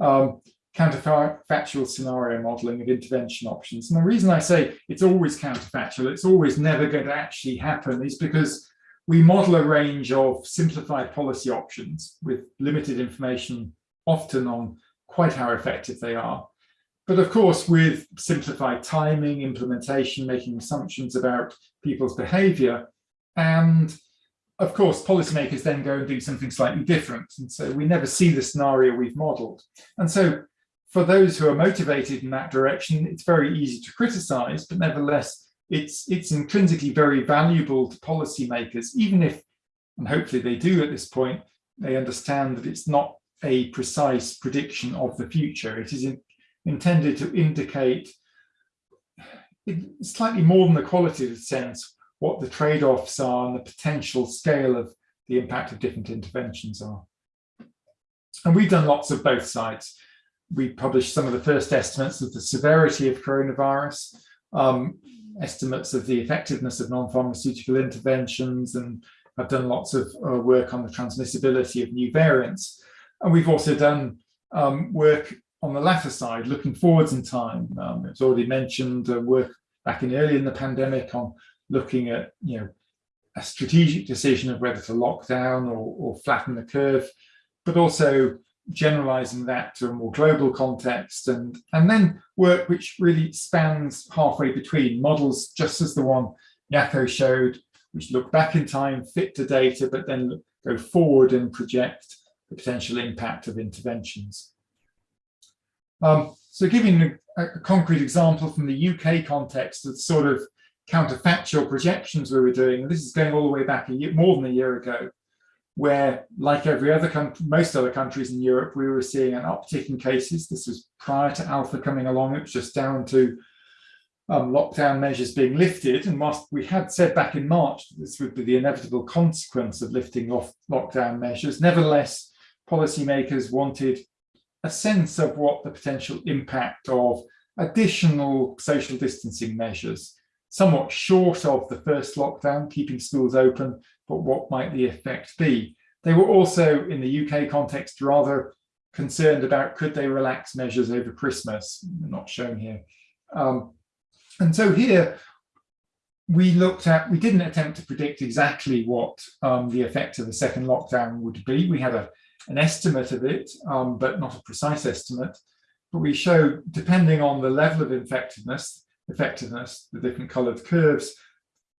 um, counterfactual scenario modeling of intervention options. And the reason I say it's always counterfactual, it's always never going to actually happen is because we model a range of simplified policy options with limited information, often on quite how effective they are. But of course, with simplified timing, implementation, making assumptions about people's behavior, and of course, policymakers then go and do something slightly different. And so we never see the scenario we've modeled. And so for those who are motivated in that direction, it's very easy to criticize, but nevertheless, it's it's intrinsically very valuable to policymakers, even if, and hopefully they do at this point, they understand that it's not a precise prediction of the future. It is in, intended to indicate slightly more than the qualitative sense what the trade-offs are and the potential scale of the impact of different interventions are. And we've done lots of both sides. We published some of the first estimates of the severity of coronavirus. Um, estimates of the effectiveness of non-pharmaceutical interventions and have done lots of uh, work on the transmissibility of new variants. And we've also done um, work on the latter side, looking forwards in time. Um, it's already mentioned uh, work back in early in the pandemic on looking at, you know, a strategic decision of whether to lock down or, or flatten the curve, but also generalizing that to a more global context and and then work which really spans halfway between. Models just as the one Jacco showed which look back in time fit to data but then go forward and project the potential impact of interventions. Um, so giving a, a, concrete example from the UK context of sort of counterfactual projections we were doing this is going all the way back a year more than a year ago where, like every other country, most other countries in Europe, we were seeing an uptick in cases. This was prior to Alpha coming along. It was just down to um, lockdown measures being lifted. And whilst we had said back in March that this would be the inevitable consequence of lifting off lockdown measures, nevertheless, policymakers wanted a sense of what the potential impact of additional social distancing measures, somewhat short of the first lockdown, keeping schools open, but what might the effect be? They were also, in the UK context, rather concerned about could they relax measures over Christmas, not shown here. Um, and so here we looked at, we didn't attempt to predict exactly what um, the effect of the second lockdown would be. We had a, an estimate of it, um, but not a precise estimate. but we show, depending on the level of effectiveness, effectiveness, the different colored curves,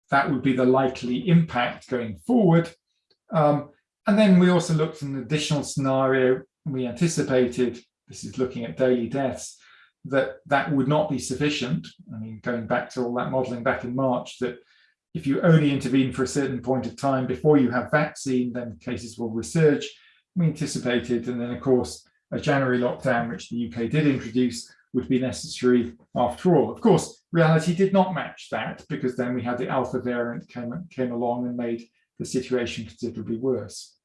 that would be the likely impact going forward. Um, and then we also looked at an additional scenario we anticipated, this is looking at daily deaths, that that would not be sufficient. I mean, going back to all that modeling back in March, that if you only intervene for a certain point of time before you have vaccine, then cases will resurge. We anticipated, and then of course, a January lockdown, which the UK did introduce, would be necessary after all. Of course, reality did not match that because then we had the alpha variant came, came along and made the situation considerably worse.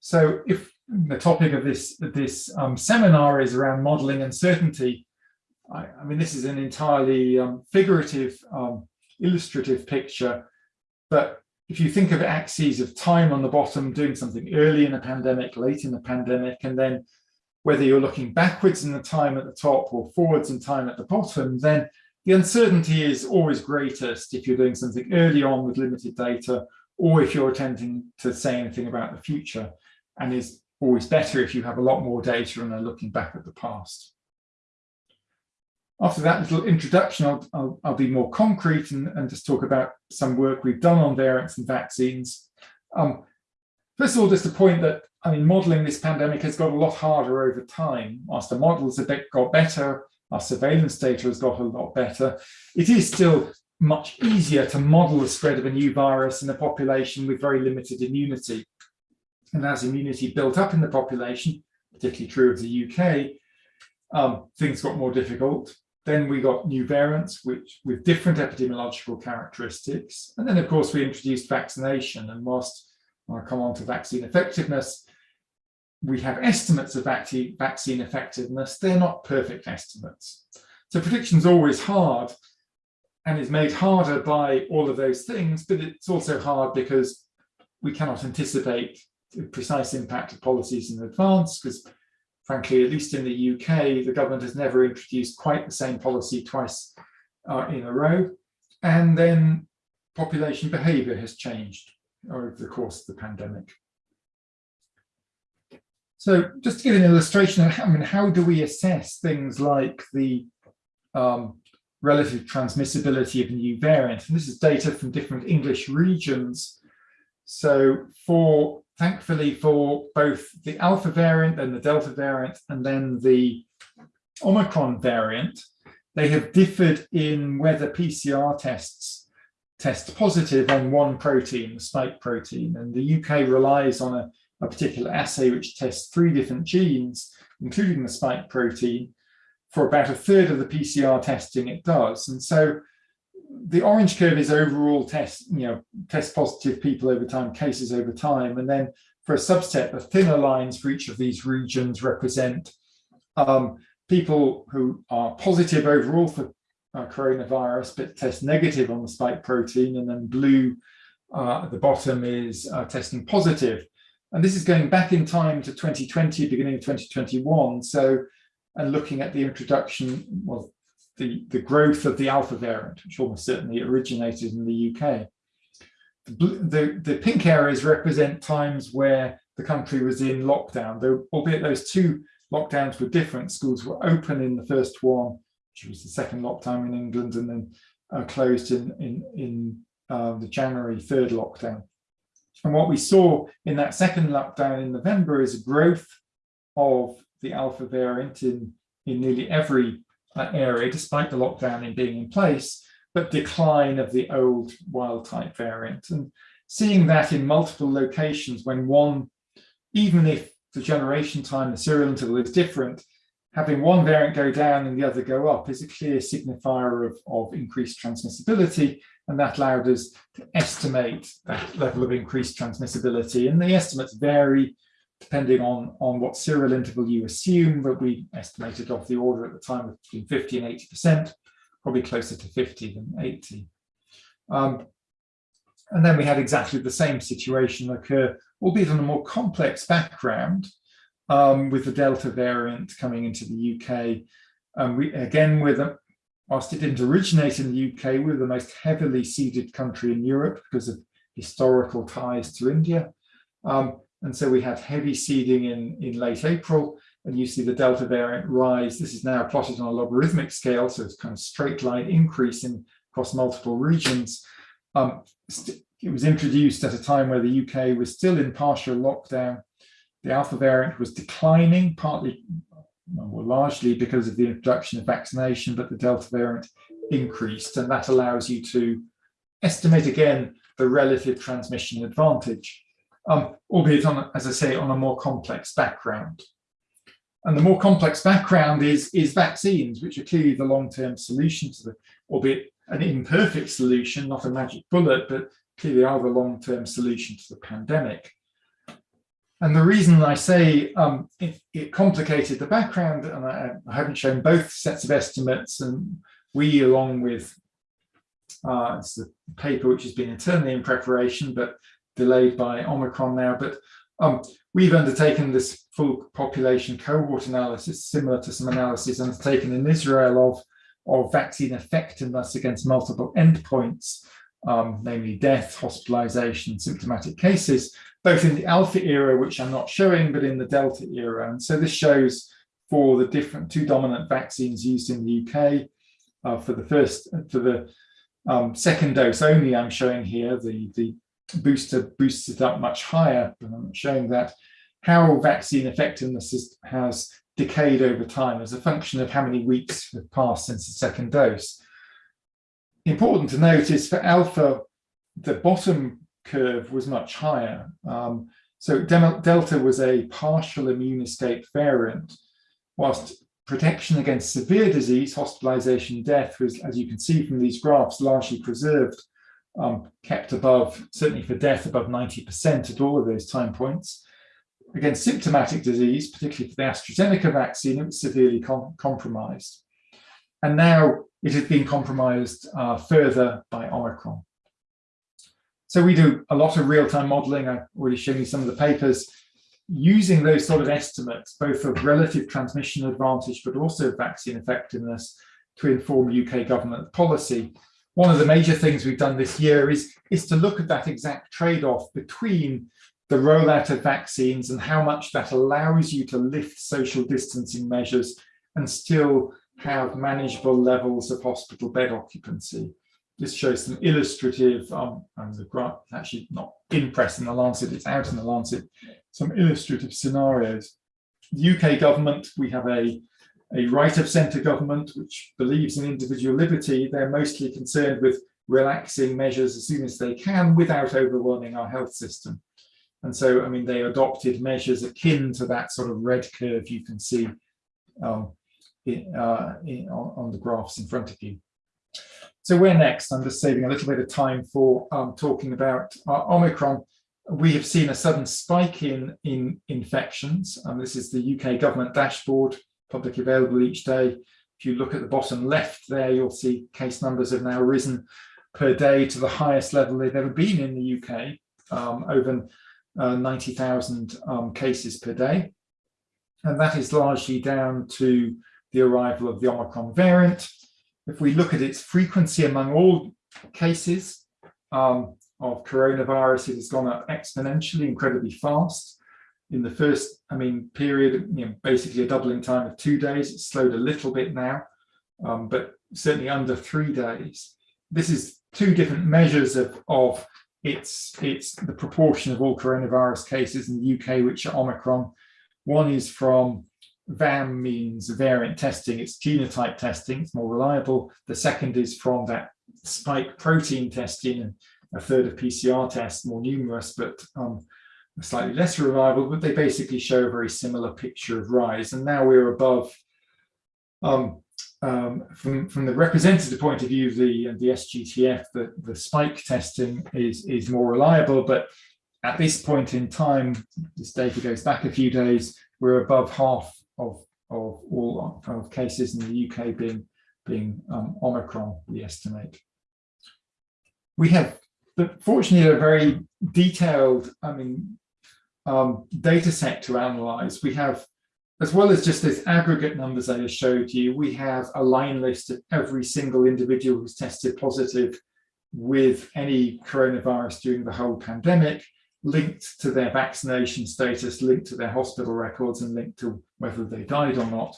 So if the topic of this, this um, seminar is around modeling uncertainty, I, I, mean, this is an entirely um, figurative, um, illustrative picture, but if you think of axes of time on the bottom, doing something early in a pandemic, late in the pandemic, and then whether you're looking backwards in the time at the top or forwards in time at the bottom, then the uncertainty is always greatest if you're doing something early on with limited data, or if you're attempting to say anything about the future, and is always better if you have a lot more data and are looking back at the past. After that little introduction, I'll, I'll, I'll be more concrete and, and, just talk about some work we've done on variants and vaccines. Um, first of all, just a point that I mean, modeling this pandemic has got a lot harder over time. Whilst the models have got better, our surveillance data has got a lot better. It is still much easier to model the spread of a new virus in a population with very limited immunity. And as immunity built up in the population, particularly true of the UK, um, things got more difficult. Then we got new variants which with different epidemiological characteristics. And then, of course, we introduced vaccination. And whilst I'll come on to vaccine effectiveness, we have estimates of vaccine effectiveness, they're not perfect estimates. So prediction is always hard and is made harder by all of those things, but it's also hard because we cannot anticipate the precise impact of policies in advance because frankly, at least in the UK, the government has never introduced quite the same policy twice uh, in a row. And then population behavior has changed over the course of the pandemic. So just to give an illustration, I mean, how do we assess things like the um, relative transmissibility of a new variant? And this is data from different English regions. So for, thankfully, for both the alpha variant and the delta variant, and then the Omicron variant, they have differed in whether PCR tests test positive on one protein, the spike protein. And the UK relies on a a particular assay which tests three different genes, including the spike protein, for about a third of the PCR testing it does. And so the orange curve is overall test, you know, test positive people over time, cases over time. And then for a subset, the thinner lines for each of these regions represent um, people who are positive overall for uh, coronavirus, but test negative on the spike protein. And then blue uh, at the bottom is uh, testing positive. And this is going back in time to 2020, beginning of 2021. So, and looking at the introduction, well, the, the growth of the alpha variant, which almost certainly originated in the UK. The, the, the pink areas represent times where the country was in lockdown, though, albeit those two lockdowns were different. Schools were open in the first one, which was the second lockdown in England, and then uh, closed in, in, in uh, the January third lockdown. And what we saw in that second lockdown in November is a growth of the alpha variant in, in nearly every uh, area, despite the lockdown in being in place, but decline of the old wild type variant. And seeing that in multiple locations when one, even if the generation time, the serial interval is different, having one variant go down and the other go up is a clear signifier of, of increased transmissibility and that allowed us to estimate that level of increased transmissibility. And the estimates vary depending on, on what serial interval you assume, but we estimated of the order at the time of between 50 and 80%, probably closer to 50 than 80. Um, and then we had exactly the same situation occur, albeit on a more complex background, um, with the Delta variant coming into the UK. Um, we, again, with a, whilst it didn't originate in the UK, we were the most heavily seeded country in Europe because of historical ties to India. Um, and so we had heavy seeding in, in late April. and you see the Delta variant rise. This is now plotted on a logarithmic scale, so it's kind of straight line increasing across multiple regions. Um, it was introduced at a time where the UK was still in partial lockdown. The Alpha variant was declining, partly or largely because of the introduction of vaccination, but the Delta variant increased, and that allows you to estimate again the relative transmission advantage, um, albeit on, as I say, on a more complex background. And the more complex background is, is vaccines, which are clearly the long-term solution to the, albeit an imperfect solution, not a magic bullet, but clearly are the long-term solution to the pandemic. And the reason I say um, it, it, complicated the background, and I, I, haven't shown both sets of estimates, and we, along with uh, it's the paper which has been internally in preparation, but delayed by Omicron now, but um, we've undertaken this full population cohort analysis, similar to some analysis undertaken in Israel of, of vaccine effectiveness against multiple endpoints, um, namely death, hospitalization, symptomatic cases, both in the alpha era, which I'm not showing, but in the delta era. And so this shows for the different two dominant vaccines used in the UK, uh, for the first, for the um, second dose only, I'm showing here the, the booster boosts it up much higher, but I'm showing that how vaccine effectiveness is, has decayed over time as a function of how many weeks have passed since the second dose. Important to note is for alpha, the bottom curve was much higher. Um, so delta was a partial immune escape variant, whilst protection against severe disease, hospitalization, death was, as you can see from these graphs, largely preserved, um, kept above, certainly for death, above 90% at all of those time points. Against symptomatic disease, particularly for the AstraZeneca vaccine, it was severely com compromised. And now it has been compromised uh, further by Omicron. So we do a lot of real-time modeling. I've already shown you some of the papers using those sort of estimates, both of relative transmission advantage, but also vaccine effectiveness to inform UK government policy. One of the major things we've done this year is, is to look at that exact trade-off between the rollout of vaccines and how much that allows you to lift social distancing measures and still have manageable levels of hospital bed occupancy. This shows some illustrative, um, and the graph actually not in press in the Lancet, it's out in the Lancet, some illustrative scenarios. The UK government, we have a, a right of centre government which believes in individual liberty. They're mostly concerned with relaxing measures as soon as they can without overwhelming our health system. And so, I mean, they adopted measures akin to that sort of red curve you can see um, in, uh, in, on, on, the graphs in front of you. So where next? I'm just saving a little bit of time for um, talking about uh, Omicron we have seen a sudden spike in, in infections. and this is the UK government dashboard, publicly available each day. If you look at the bottom left there, you'll see case numbers have now risen per day to the highest level they've ever been in the UK, um, over uh, 90,000 um, cases per day. And that is largely down to the arrival of the Omicron variant. If we look at its frequency among all cases, um, of coronavirus, it has gone up exponentially, incredibly fast. In the first, I mean, period, you know, basically a doubling time of two days. It's slowed a little bit now, um, but certainly under three days. This is two different measures of, of its, its the proportion of all coronavirus cases in the UK, which are Omicron. One is from VAM means variant testing, it's genotype testing, it's more reliable. The second is from that spike protein testing, and a third of PCR tests, more numerous, but um, slightly less reliable, but they basically show a very similar picture of rise. And now we're above, um, um, from, from the representative point of view, the, the SGTF, the, the spike testing is, is more reliable, but at this point in time, this data goes back a few days, we're above half of, of all of cases in the UK being, being um, Omicron, we estimate. We have fortunately, a very detailed, I mean, um, data set to analyze. We have, as well as just those aggregate numbers I just showed you, we have a line list of every single individual who's tested positive with any coronavirus during the whole pandemic. Linked to their vaccination status, linked to their hospital records and linked to whether they died or not.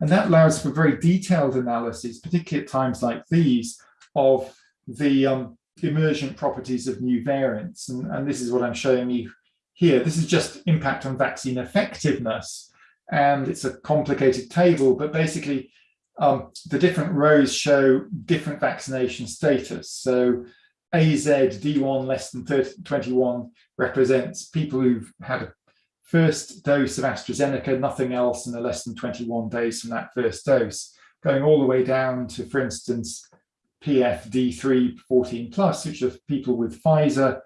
And that allows for very detailed analysis, particularly at times like these, of the um, emergent properties of new variants. And, and this is what I'm showing you here. This is just impact on vaccine effectiveness. And it's a complicated table, but basically um, the different rows show different vaccination status. So AZ D1 less than 30, 21 represents people who've had a first dose of AstraZeneca, nothing else, and are less than 21 days from that first dose, going all the way down to, for instance, PFD3 14 plus, which are people with Pfizer,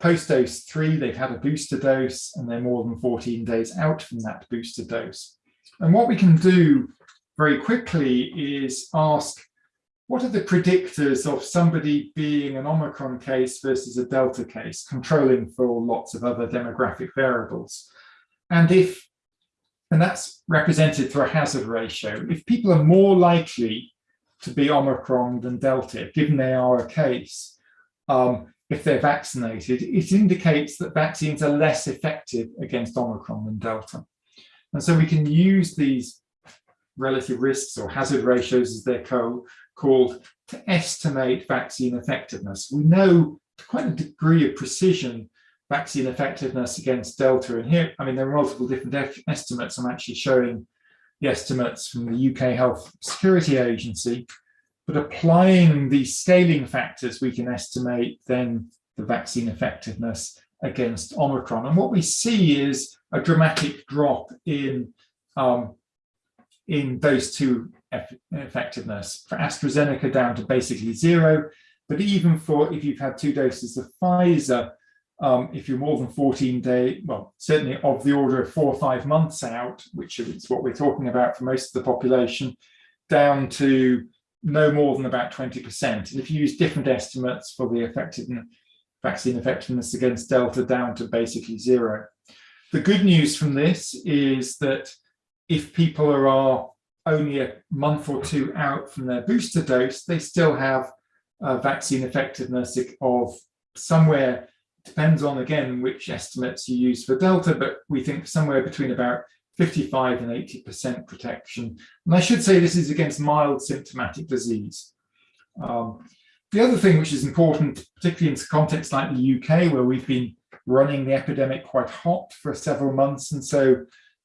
post-dose three, they've had a booster dose and they're more than 14 days out from that booster dose. And what we can do very quickly is ask, what are the predictors of somebody being an Omicron case versus a Delta case, controlling for lots of other demographic variables? And if, and that's represented through a hazard ratio, if people are more likely to be Omicron than Delta, given they are a case, um, if they're vaccinated, it indicates that vaccines are less effective against Omicron than Delta. And so we can use these relative risks or hazard ratios as they're co called to estimate vaccine effectiveness. We know to quite a degree of precision vaccine effectiveness against Delta. And here, I mean, there are multiple different estimates. I'm actually showing the estimates from the UK Health Security Agency. But applying these scaling factors, we can estimate then the vaccine effectiveness against Omicron. And what we see is a dramatic drop in um, in those two effectiveness. For AstraZeneca down to basically zero, but even for if you've had two doses of Pfizer, um, if you're more than 14 day, well, certainly of the order of four or five months out, which is what we're talking about for most of the population, down to no more than about 20%. And if you use different estimates for the effectiveness, vaccine effectiveness against Delta down to basically zero. The good news from this is that if people are only a month or two out from their booster dose, they still have vaccine effectiveness of somewhere, depends on again which estimates you use for Delta, but we think somewhere between about 55 and 80% protection. And I should say this is against mild symptomatic disease. Um, the other thing which is important, particularly in contexts like the UK, where we've been running the epidemic quite hot for several months, and so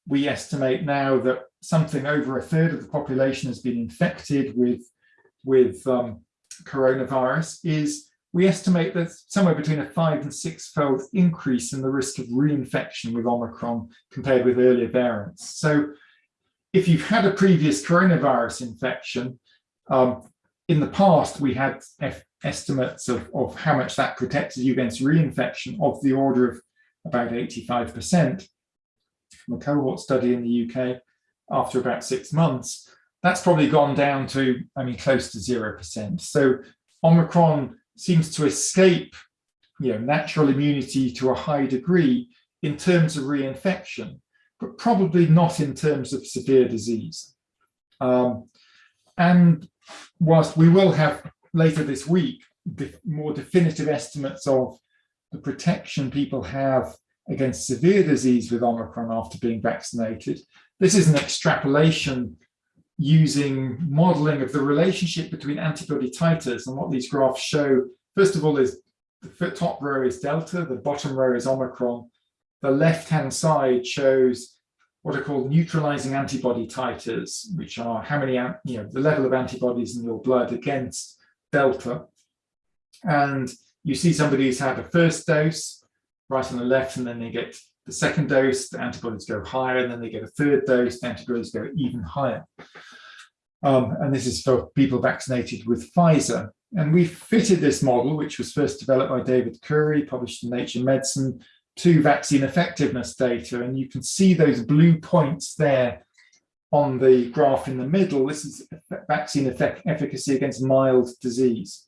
we estimate now that something over a third of the population has been infected with, with um, coronavirus is we estimate that somewhere between a five and six fold increase in the risk of reinfection with Omicron compared with earlier variants. So if you've had a previous coronavirus infection, um, in the past, we had estimates of, of how much that protected you against reinfection of the order of about 85% from a cohort study in the UK after about six months, that's probably gone down to, I mean, close to 0%. So Omicron seems to escape you know, natural immunity to a high degree in terms of reinfection, but probably not in terms of severe disease. Um, and whilst we will have later this week more definitive estimates of the protection people have against severe disease with Omicron after being vaccinated. This is an extrapolation using modeling of the relationship between antibody titers and what these graphs show. First of all, is the top row is Delta, the bottom row is Omicron. The left-hand side shows what are called neutralizing antibody titers, which are how many, you know, the level of antibodies in your blood against Delta. And you see somebody who's had a first dose, right on the left, and then they get the second dose, the antibodies go higher, and then they get a third dose, the antibodies go even higher. Um, and this is for people vaccinated with Pfizer. And we fitted this model, which was first developed by David Khoury, published in Nature Medicine, to vaccine effectiveness data. And you can see those blue points there on the graph in the middle. This is vaccine effect efficacy against mild disease.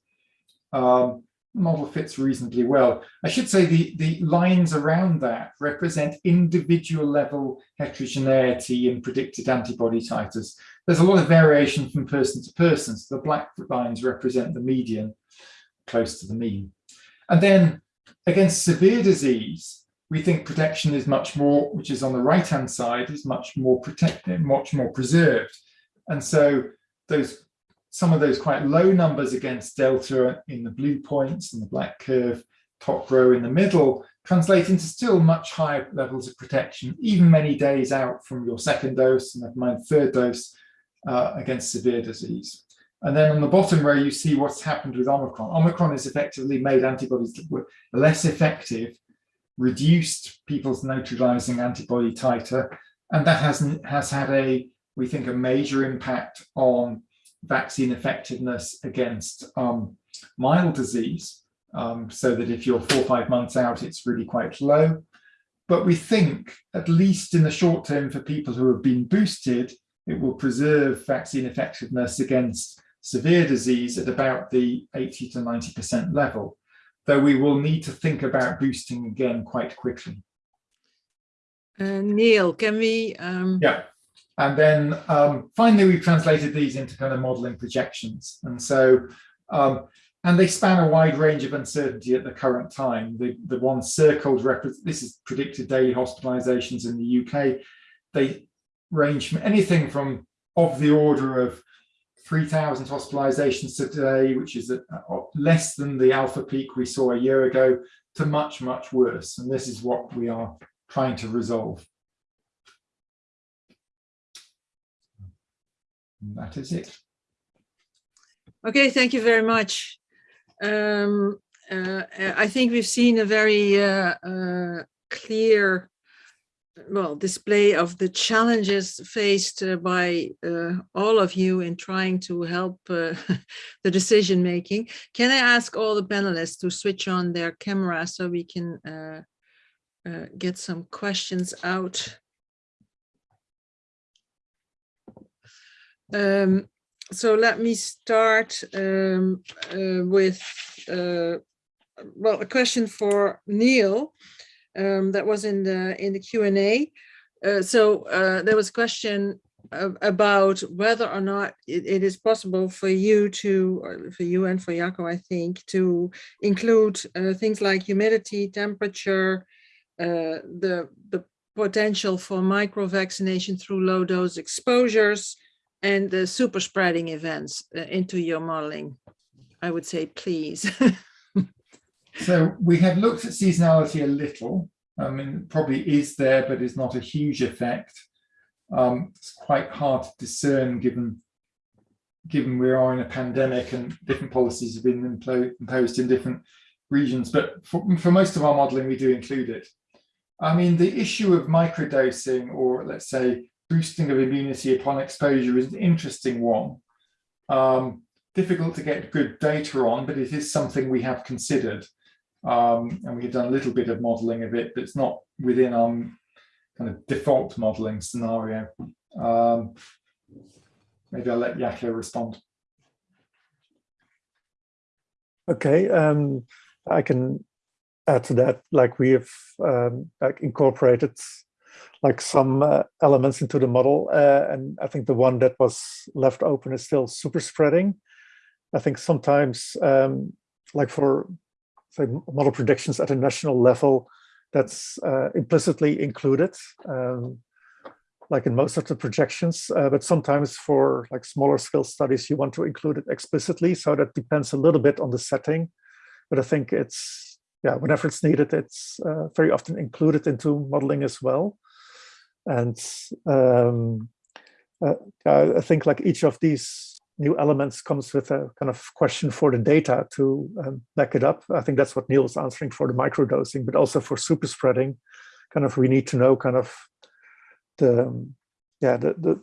Um, model fits reasonably well. I should say the, the lines around that represent individual level heterogeneity in predicted antibody titers. There's a lot of variation from person to person, so the black lines represent the median, close to the mean. And then against severe disease, we think protection is much more, which is on the right-hand side, is much more protected, much more preserved. And so those some of those quite low numbers against delta in the blue points and the black curve, top row in the middle, translate into still much higher levels of protection, even many days out from your second dose, and never mind third dose, uh, against severe disease. And then on the bottom row, you see what's happened with Omicron. Omicron has effectively made antibodies that were less effective, reduced people's neutralizing antibody titer, and that has, has had a, we think, a major impact on vaccine effectiveness against um, mild disease. Um, so that if you're four or five months out, it's really quite low. But we think, at least in the short term, for people who have been boosted, it will preserve vaccine effectiveness against severe disease at about the 80 to 90% level, though we will need to think about boosting again quite quickly. Uh, Neil, can we? Um... Yeah, and then um, finally we've translated these into kind of modeling projections. And so, um, and they span a wide range of uncertainty at the current time. The, the one circled, represents this is predicted daily hospitalizations in the UK. They range from anything from of the order of 3,000 hospitalizations today, which is less than the alpha peak we saw a year ago, to much, much worse. And this is what we are trying to resolve. And that is it. Okay, thank you very much. Um, uh, I think we've seen a very uh, uh, clear well, display of the challenges faced uh, by uh, all of you in trying to help uh, <laughs> the decision making. Can I ask all the panelists to switch on their camera so we can get some questions out? Um, so let me start um, uh, with, well, a question for Neil um, that was in the in the Q and A. Uh, so uh, there was a question about whether or not it, it is possible for you to, for you and for Jacco, I think, to include uh, things like humidity, temperature, uh, the the potential for micro vaccination through low dose exposures, and the super spreading events uh, into your modeling. I would say, please. <laughs> So we have looked at seasonality a little. I mean, probably is there, but it's not a huge effect. Um, it's quite hard to discern given given we are in a pandemic and different policies have been imposed in different regions. But for, for most of our modeling, we do include it. I mean, the issue of microdosing or let's say boosting of immunity upon exposure is an interesting one. Um, difficult to get good data on, but it is something we have considered. Um, and we've done a little bit of modeling of it, but it's not within our kind of default modeling scenario. Um, maybe I'll let Jacco respond. Okay, um, I can add to that. Like we have um, like incorporated like some uh, elements into the model, uh, and I think the one that was left open is still super spreading. I think sometimes, um, like for say model predictions at a national level that's uh, implicitly included, um, like in most of the projections, uh, but sometimes for like smaller scale studies, you want to include it explicitly. So that depends a little bit on the setting, but I think it's, yeah, whenever it's needed, it's uh, very often included into modeling as well. And um, uh, I think like each of these new elements comes with a kind of question for the data to um, back it up. I think that's what Neil was answering for the microdosing, but also for super spreading, kind of we need to know kind of the, um, yeah, the, the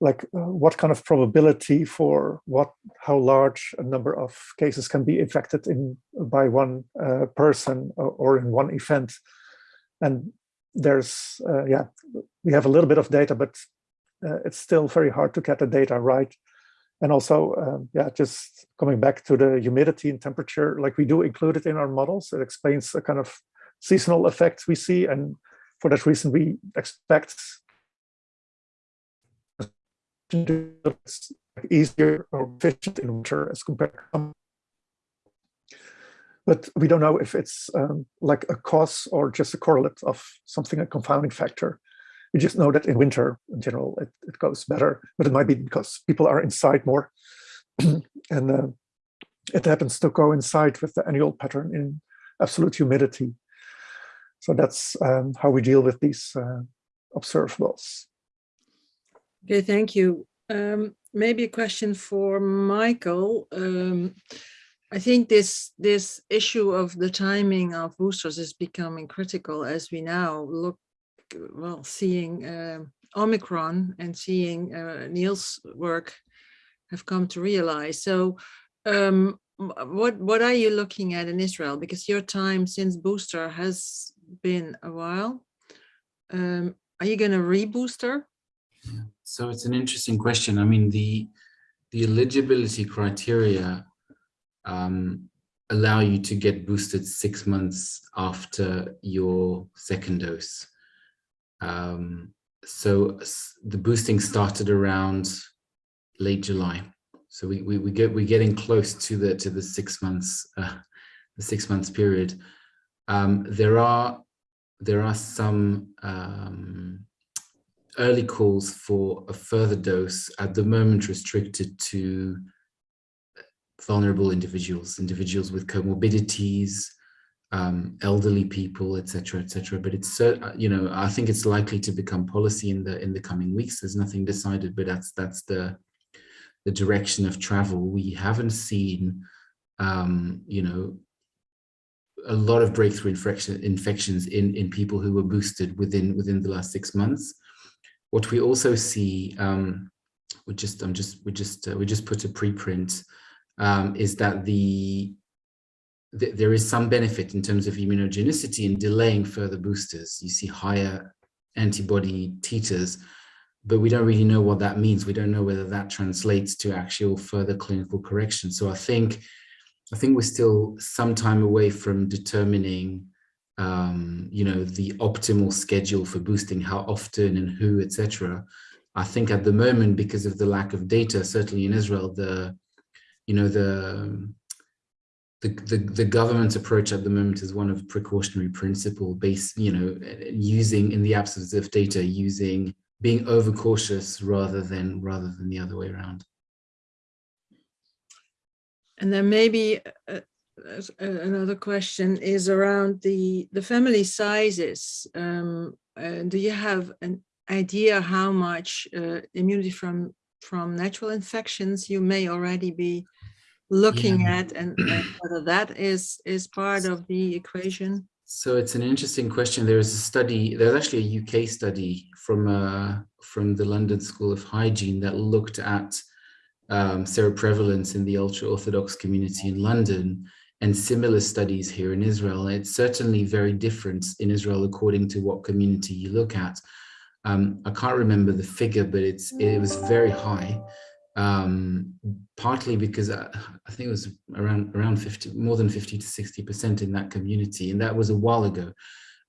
like uh, what kind of probability for what, how large a number of cases can be infected in by one uh, person or, or, in one event. And there's, uh, yeah, we have a little bit of data, but uh, it's still very hard to get the data right. And also, um, yeah, just coming back to the humidity and temperature, like we do include it in our models. It explains the kind of seasonal effects we see. And for that reason, we expect easier or efficient in winter as compared to but we don't know if it's um, like a cause or just a correlate of something, a confounding factor. We just know that in winter, in general, it, it goes better, but it might be because people are inside more. <clears throat> and uh, it happens to coincide with the annual pattern in absolute humidity. So that's um, how we deal with these uh, observables. Okay, thank you. Um, maybe a question for Michael. Um, I think this this issue of the timing of boosters is becoming critical as we now look, well, seeing uh, Omicron and seeing uh, Neil's work have come to realize. So um, what what are you looking at in Israel? Because your time since booster has been a while. Um, are you going to rebooster? So it's an interesting question. I mean, the the eligibility criteria um, allow you to get boosted six months after your second dose. Um, so the boosting started around late July. So we, we, we get, we're getting close to the, to the six months, uh, the six months period. Um, there are, there are some um, early calls for a further dose at the moment restricted to vulnerable individuals, individuals with comorbidities, um, elderly people, etc., etc. But it's, uh, you know, I think it's likely to become policy in the in the coming weeks. There's nothing decided, but that's that's the the direction of travel. We haven't seen, um, you know, a lot of breakthrough infection, infections in in people who were boosted within within the last six months. What we also see, um, we just I'm just we just uh, we just put a preprint um, is that the, the, there is some benefit in terms of immunogenicity in delaying further boosters. You see higher antibody titers, but we don't really know what that means. We don't know whether that translates to actual further clinical correction. So I think I think we're still some time away from determining um, you know, the optimal schedule for boosting, how often and who, etc. I think at the moment, because of the lack of data, certainly in Israel, the you know, the, the, the, the government's approach at the moment is one of precautionary principle based, you know, using in the absence of data, using being overcautious rather than rather than the other way around. And then maybe uh, uh, another question is around the the family sizes. Um, uh, do you have an idea how much uh, immunity from from natural infections you may already be looking yeah. at and, and, <clears throat> whether that is is part of the equation so it's an interesting question there is a study there's actually a uk study from uh from the london school of hygiene that looked at um, seroprevalence in the ultra-orthodox community in london and similar studies here in israel it's certainly very different in israel according to what community you look at um, I can't remember the figure, but it's it was very high. Um, partly because I, I, think it was around around 50, more than 50 to 60 percent in that community, and that was a while ago.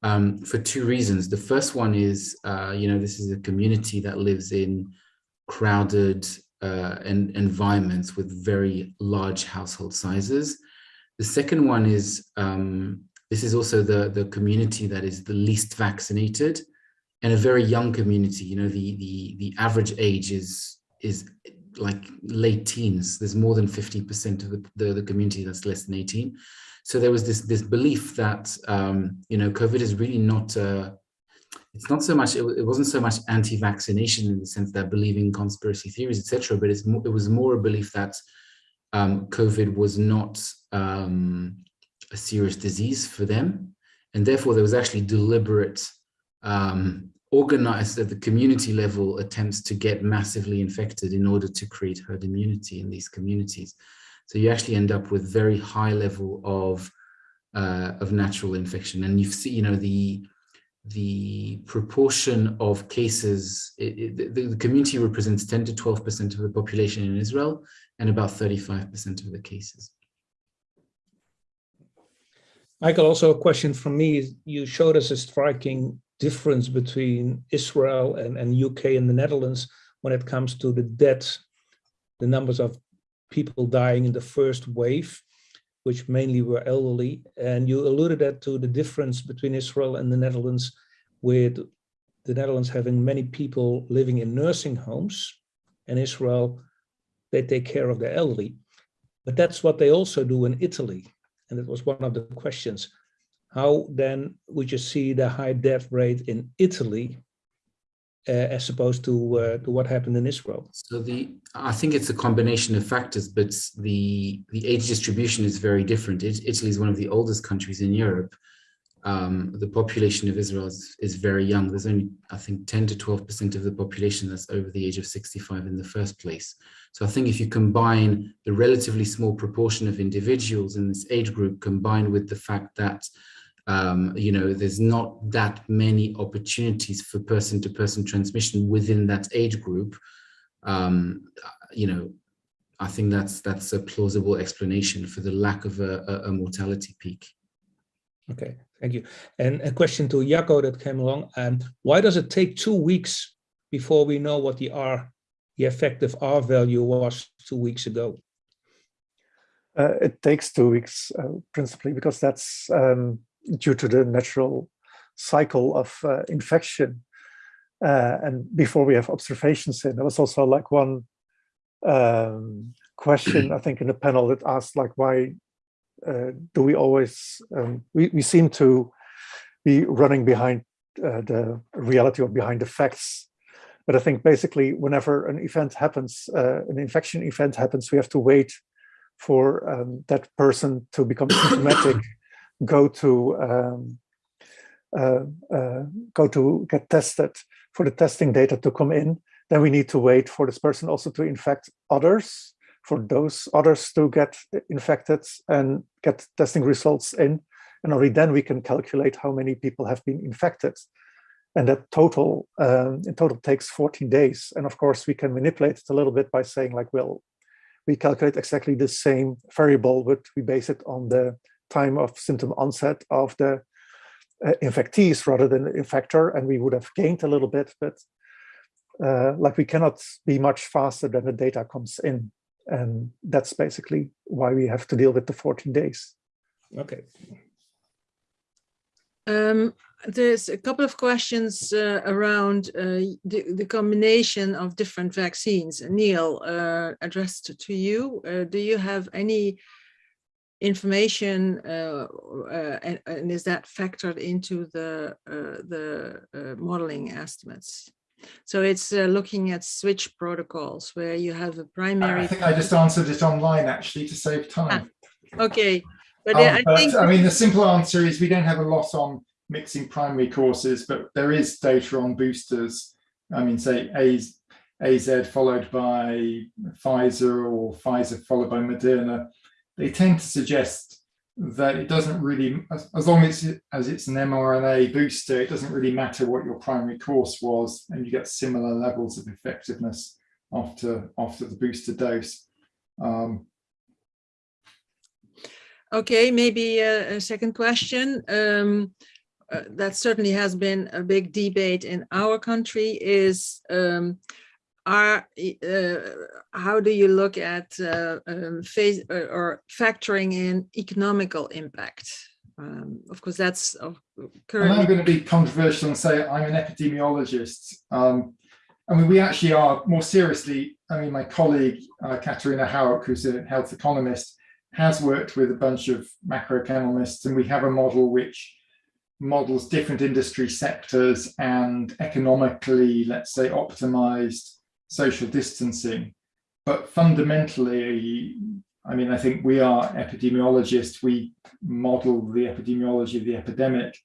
Um, for two reasons. The first one is, uh, you know, this is a community that lives in crowded uh, and environments with very large household sizes. The second one is, um, this is also the, the community that is the least vaccinated and a very young community. You know, the the the average age is is like late teens. There's more than 50% of the, the, the, community that's less than 18. So there was this this belief that um, you know COVID is really not uh, it's not so much it, it wasn't so much anti-vaccination in the sense that believing conspiracy theories etc. But it's it was more a belief that um, COVID was not um, a serious disease for them, and therefore there was actually deliberate um, organized at the community level attempts to get massively infected in order to create herd immunity in these communities. So you actually end up with very high level of uh, of natural infection, and you've seen, you know, the the proportion of cases, it, it, the, the, community represents 10 to 12% of the population in Israel and about 35% of the cases. Michael, also a question from me. You showed us a striking difference between Israel and, and UK and the Netherlands when it comes to the deaths, the numbers of people dying in the first wave. which mainly were elderly. And you alluded that to the difference between Israel and the Netherlands, with the Netherlands having many people living in nursing homes, and Israel, they take care of the elderly. But that's what they also do in Italy. And it was one of the questions. How then would you see the high death rate in Italy uh, as opposed to uh, to what happened in Israel? So the I think it's a combination of factors, but the the age distribution is very different. It, Italy is one of the oldest countries in Europe. Um, the population of Israel is, is very young. There's only I think 10 to 12 percent of the population that's over the age of 65 in the first place. So I think if you combine the relatively small proportion of individuals in this age group combined with the fact that um, you know, there's not that many opportunities for person-to-person -person transmission within that age group. Um, you know, I think that's that's a plausible explanation for the lack of a, a, mortality peak. Okay, thank you. And a question to Jacco that came along. And um, why does it take two weeks before we know what the R, the effective R value was two weeks ago? Uh, it takes two weeks, uh, principally, because that's um, due to the natural cycle of uh, infection. Uh, and before we have observations in, there was also like one um, question, I think in the panel that asked like, why uh, do we always, um, we, we seem to be running behind uh, the reality or behind the facts. But I think basically whenever an event happens, uh, an infection event happens, we have to wait for um, that person to become symptomatic <coughs> go to um, uh, uh, go to get tested for the testing data to come in, then we need to wait for this person also to infect others, for those others to get infected and get testing results in. And only then we can calculate how many people have been infected. And that total, um, in total takes 14 days. And of course, we can manipulate it a little bit by saying like, well, we calculate exactly the same variable, but we base it on the time of symptom onset of the uh, infectees rather than the infector, and we would have gained a little bit, but uh, like we cannot be much faster than the data comes in. And that's basically why we have to deal with the 14 days. Okay. Um, there's a couple of questions uh, around uh, the, the, combination of different vaccines. Neil, uh, addressed to you, uh, do you have any information uh, uh, and, and, is that factored into the uh, the uh, modeling estimates? So it's uh, looking at switch protocols where you have a primary. I think I just answered it online actually to save time. Ah, okay, but, um, I, but think... I mean the simple answer is we don't have a lot on mixing primary courses, but there is data on boosters. I mean, say AZ, AZ followed by Pfizer or Pfizer followed by Moderna they tend to suggest that it doesn't really, as, long as, it, as it's an mRNA booster, it doesn't really matter what your primary course was, and you get similar levels of effectiveness after, after the booster dose. Um, okay, maybe a, a second question. Um, uh, that certainly has been a big debate in our country is um, are uh, how do you look at uh, um, phase or, or, factoring in economical impact? Um, of course, that's currently. I'm going to be controversial and say I'm an epidemiologist. Um, I mean, we actually are more seriously. I mean, my colleague uh, Katharina Hauck, who's a health economist, has worked with a bunch of macroeconomists, and we have a model which models different industry sectors and economically, let's say, optimized social distancing. But fundamentally, I mean, I think we are epidemiologists, we model the epidemiology of the epidemic.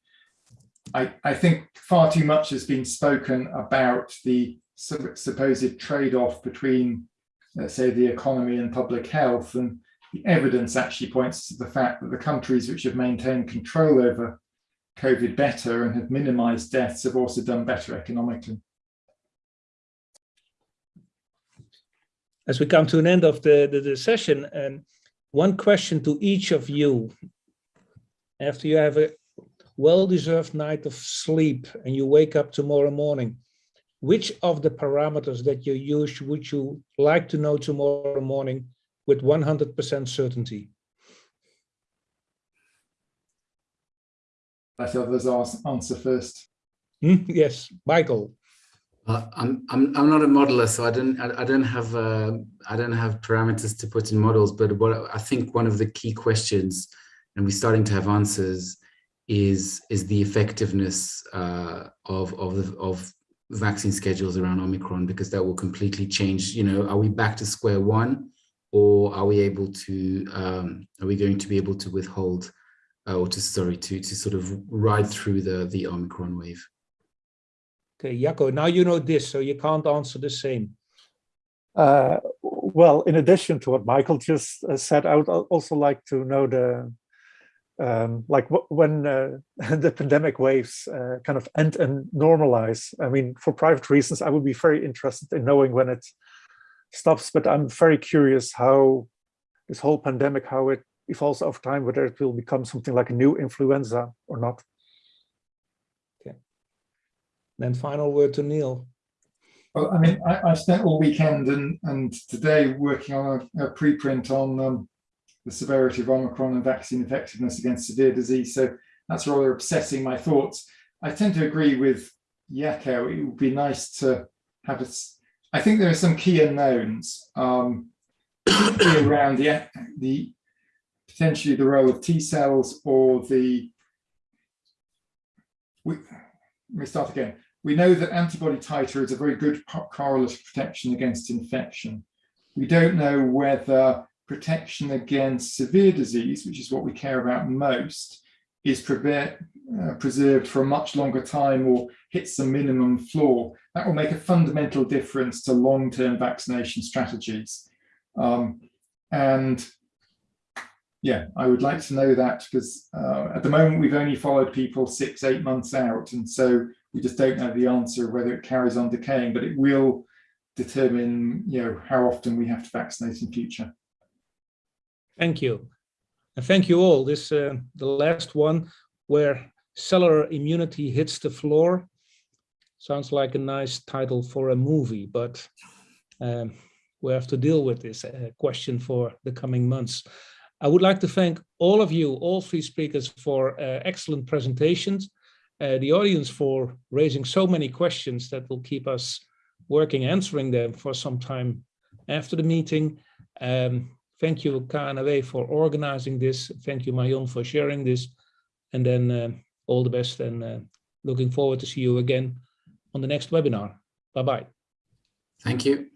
I, I think far too much has been spoken about the supposed trade-off between, let's say, the economy and public health. And the evidence actually points to the fact that the countries which have maintained control over COVID better and have minimized deaths have also done better economically. as we come to an end of the, the, the session, and one question to each of you. After you have a well-deserved night of sleep and you wake up tomorrow morning, which of the parameters that you use would you like to know tomorrow morning with 100% certainty? Let others answer first. Mm, yes, Michael. I'm I'm I'm not a modeler, so I don't I, I don't have uh, I don't have parameters to put in models. But what I think one of the key questions, and we're starting to have answers, is is the effectiveness uh, of of the, of vaccine schedules around Omicron, because that will completely change. You know, are we back to square one, or are we able to um, are we going to be able to withhold, uh, or to sorry to to sort of ride through the the Omicron wave? Okay, Jacco, now you know this, so you can't answer the same. Uh, well, in addition to what Michael just uh, said, I would also like to know the, um, like when uh, <laughs> the pandemic waves uh, kind of end and normalize. I mean, for private reasons, I would be very interested in knowing when it stops, but I'm very curious how this whole pandemic, how it evolves over time, whether it will become something like a new influenza or not. Then final word to Neil. Well, I mean, I, I spent all weekend and, and today working on a, a preprint on um, the severity of Omicron and vaccine effectiveness against severe disease. So that's rather obsessing my thoughts. I tend to agree with Jacco. It would be nice to have a, I think there are some key unknowns um, around the, the potentially the role of T cells or the, let me start again we know that antibody titer is a very good co- correlate of protection against infection. We don't know whether protection against severe disease, which is what we care about most, is uh, preserved for a much longer time or hits the minimum floor. That will make a fundamental difference to long-term vaccination strategies. Um, and yeah, I would like to know that because uh, at the moment we've only followed people six, eight months out. And so we just don't know the answer whether it carries on decaying, but it will determine, you know, how often we have to vaccinate in future. Thank you. And thank you all. This uh, the last one where cellular immunity hits the floor. Sounds like a nice title for a movie, but um, we have to deal with this uh, question for the coming months. I would like to thank all of you, all three speakers for uh, excellent presentations, uh, the audience for raising so many questions that will keep us working, answering them for some time after the meeting. Um, thank you, KNW, for organizing this. Thank you, Marion, for sharing this. And then uh, all the best and uh, looking forward to see you again on the next webinar. Bye-bye. Thank you.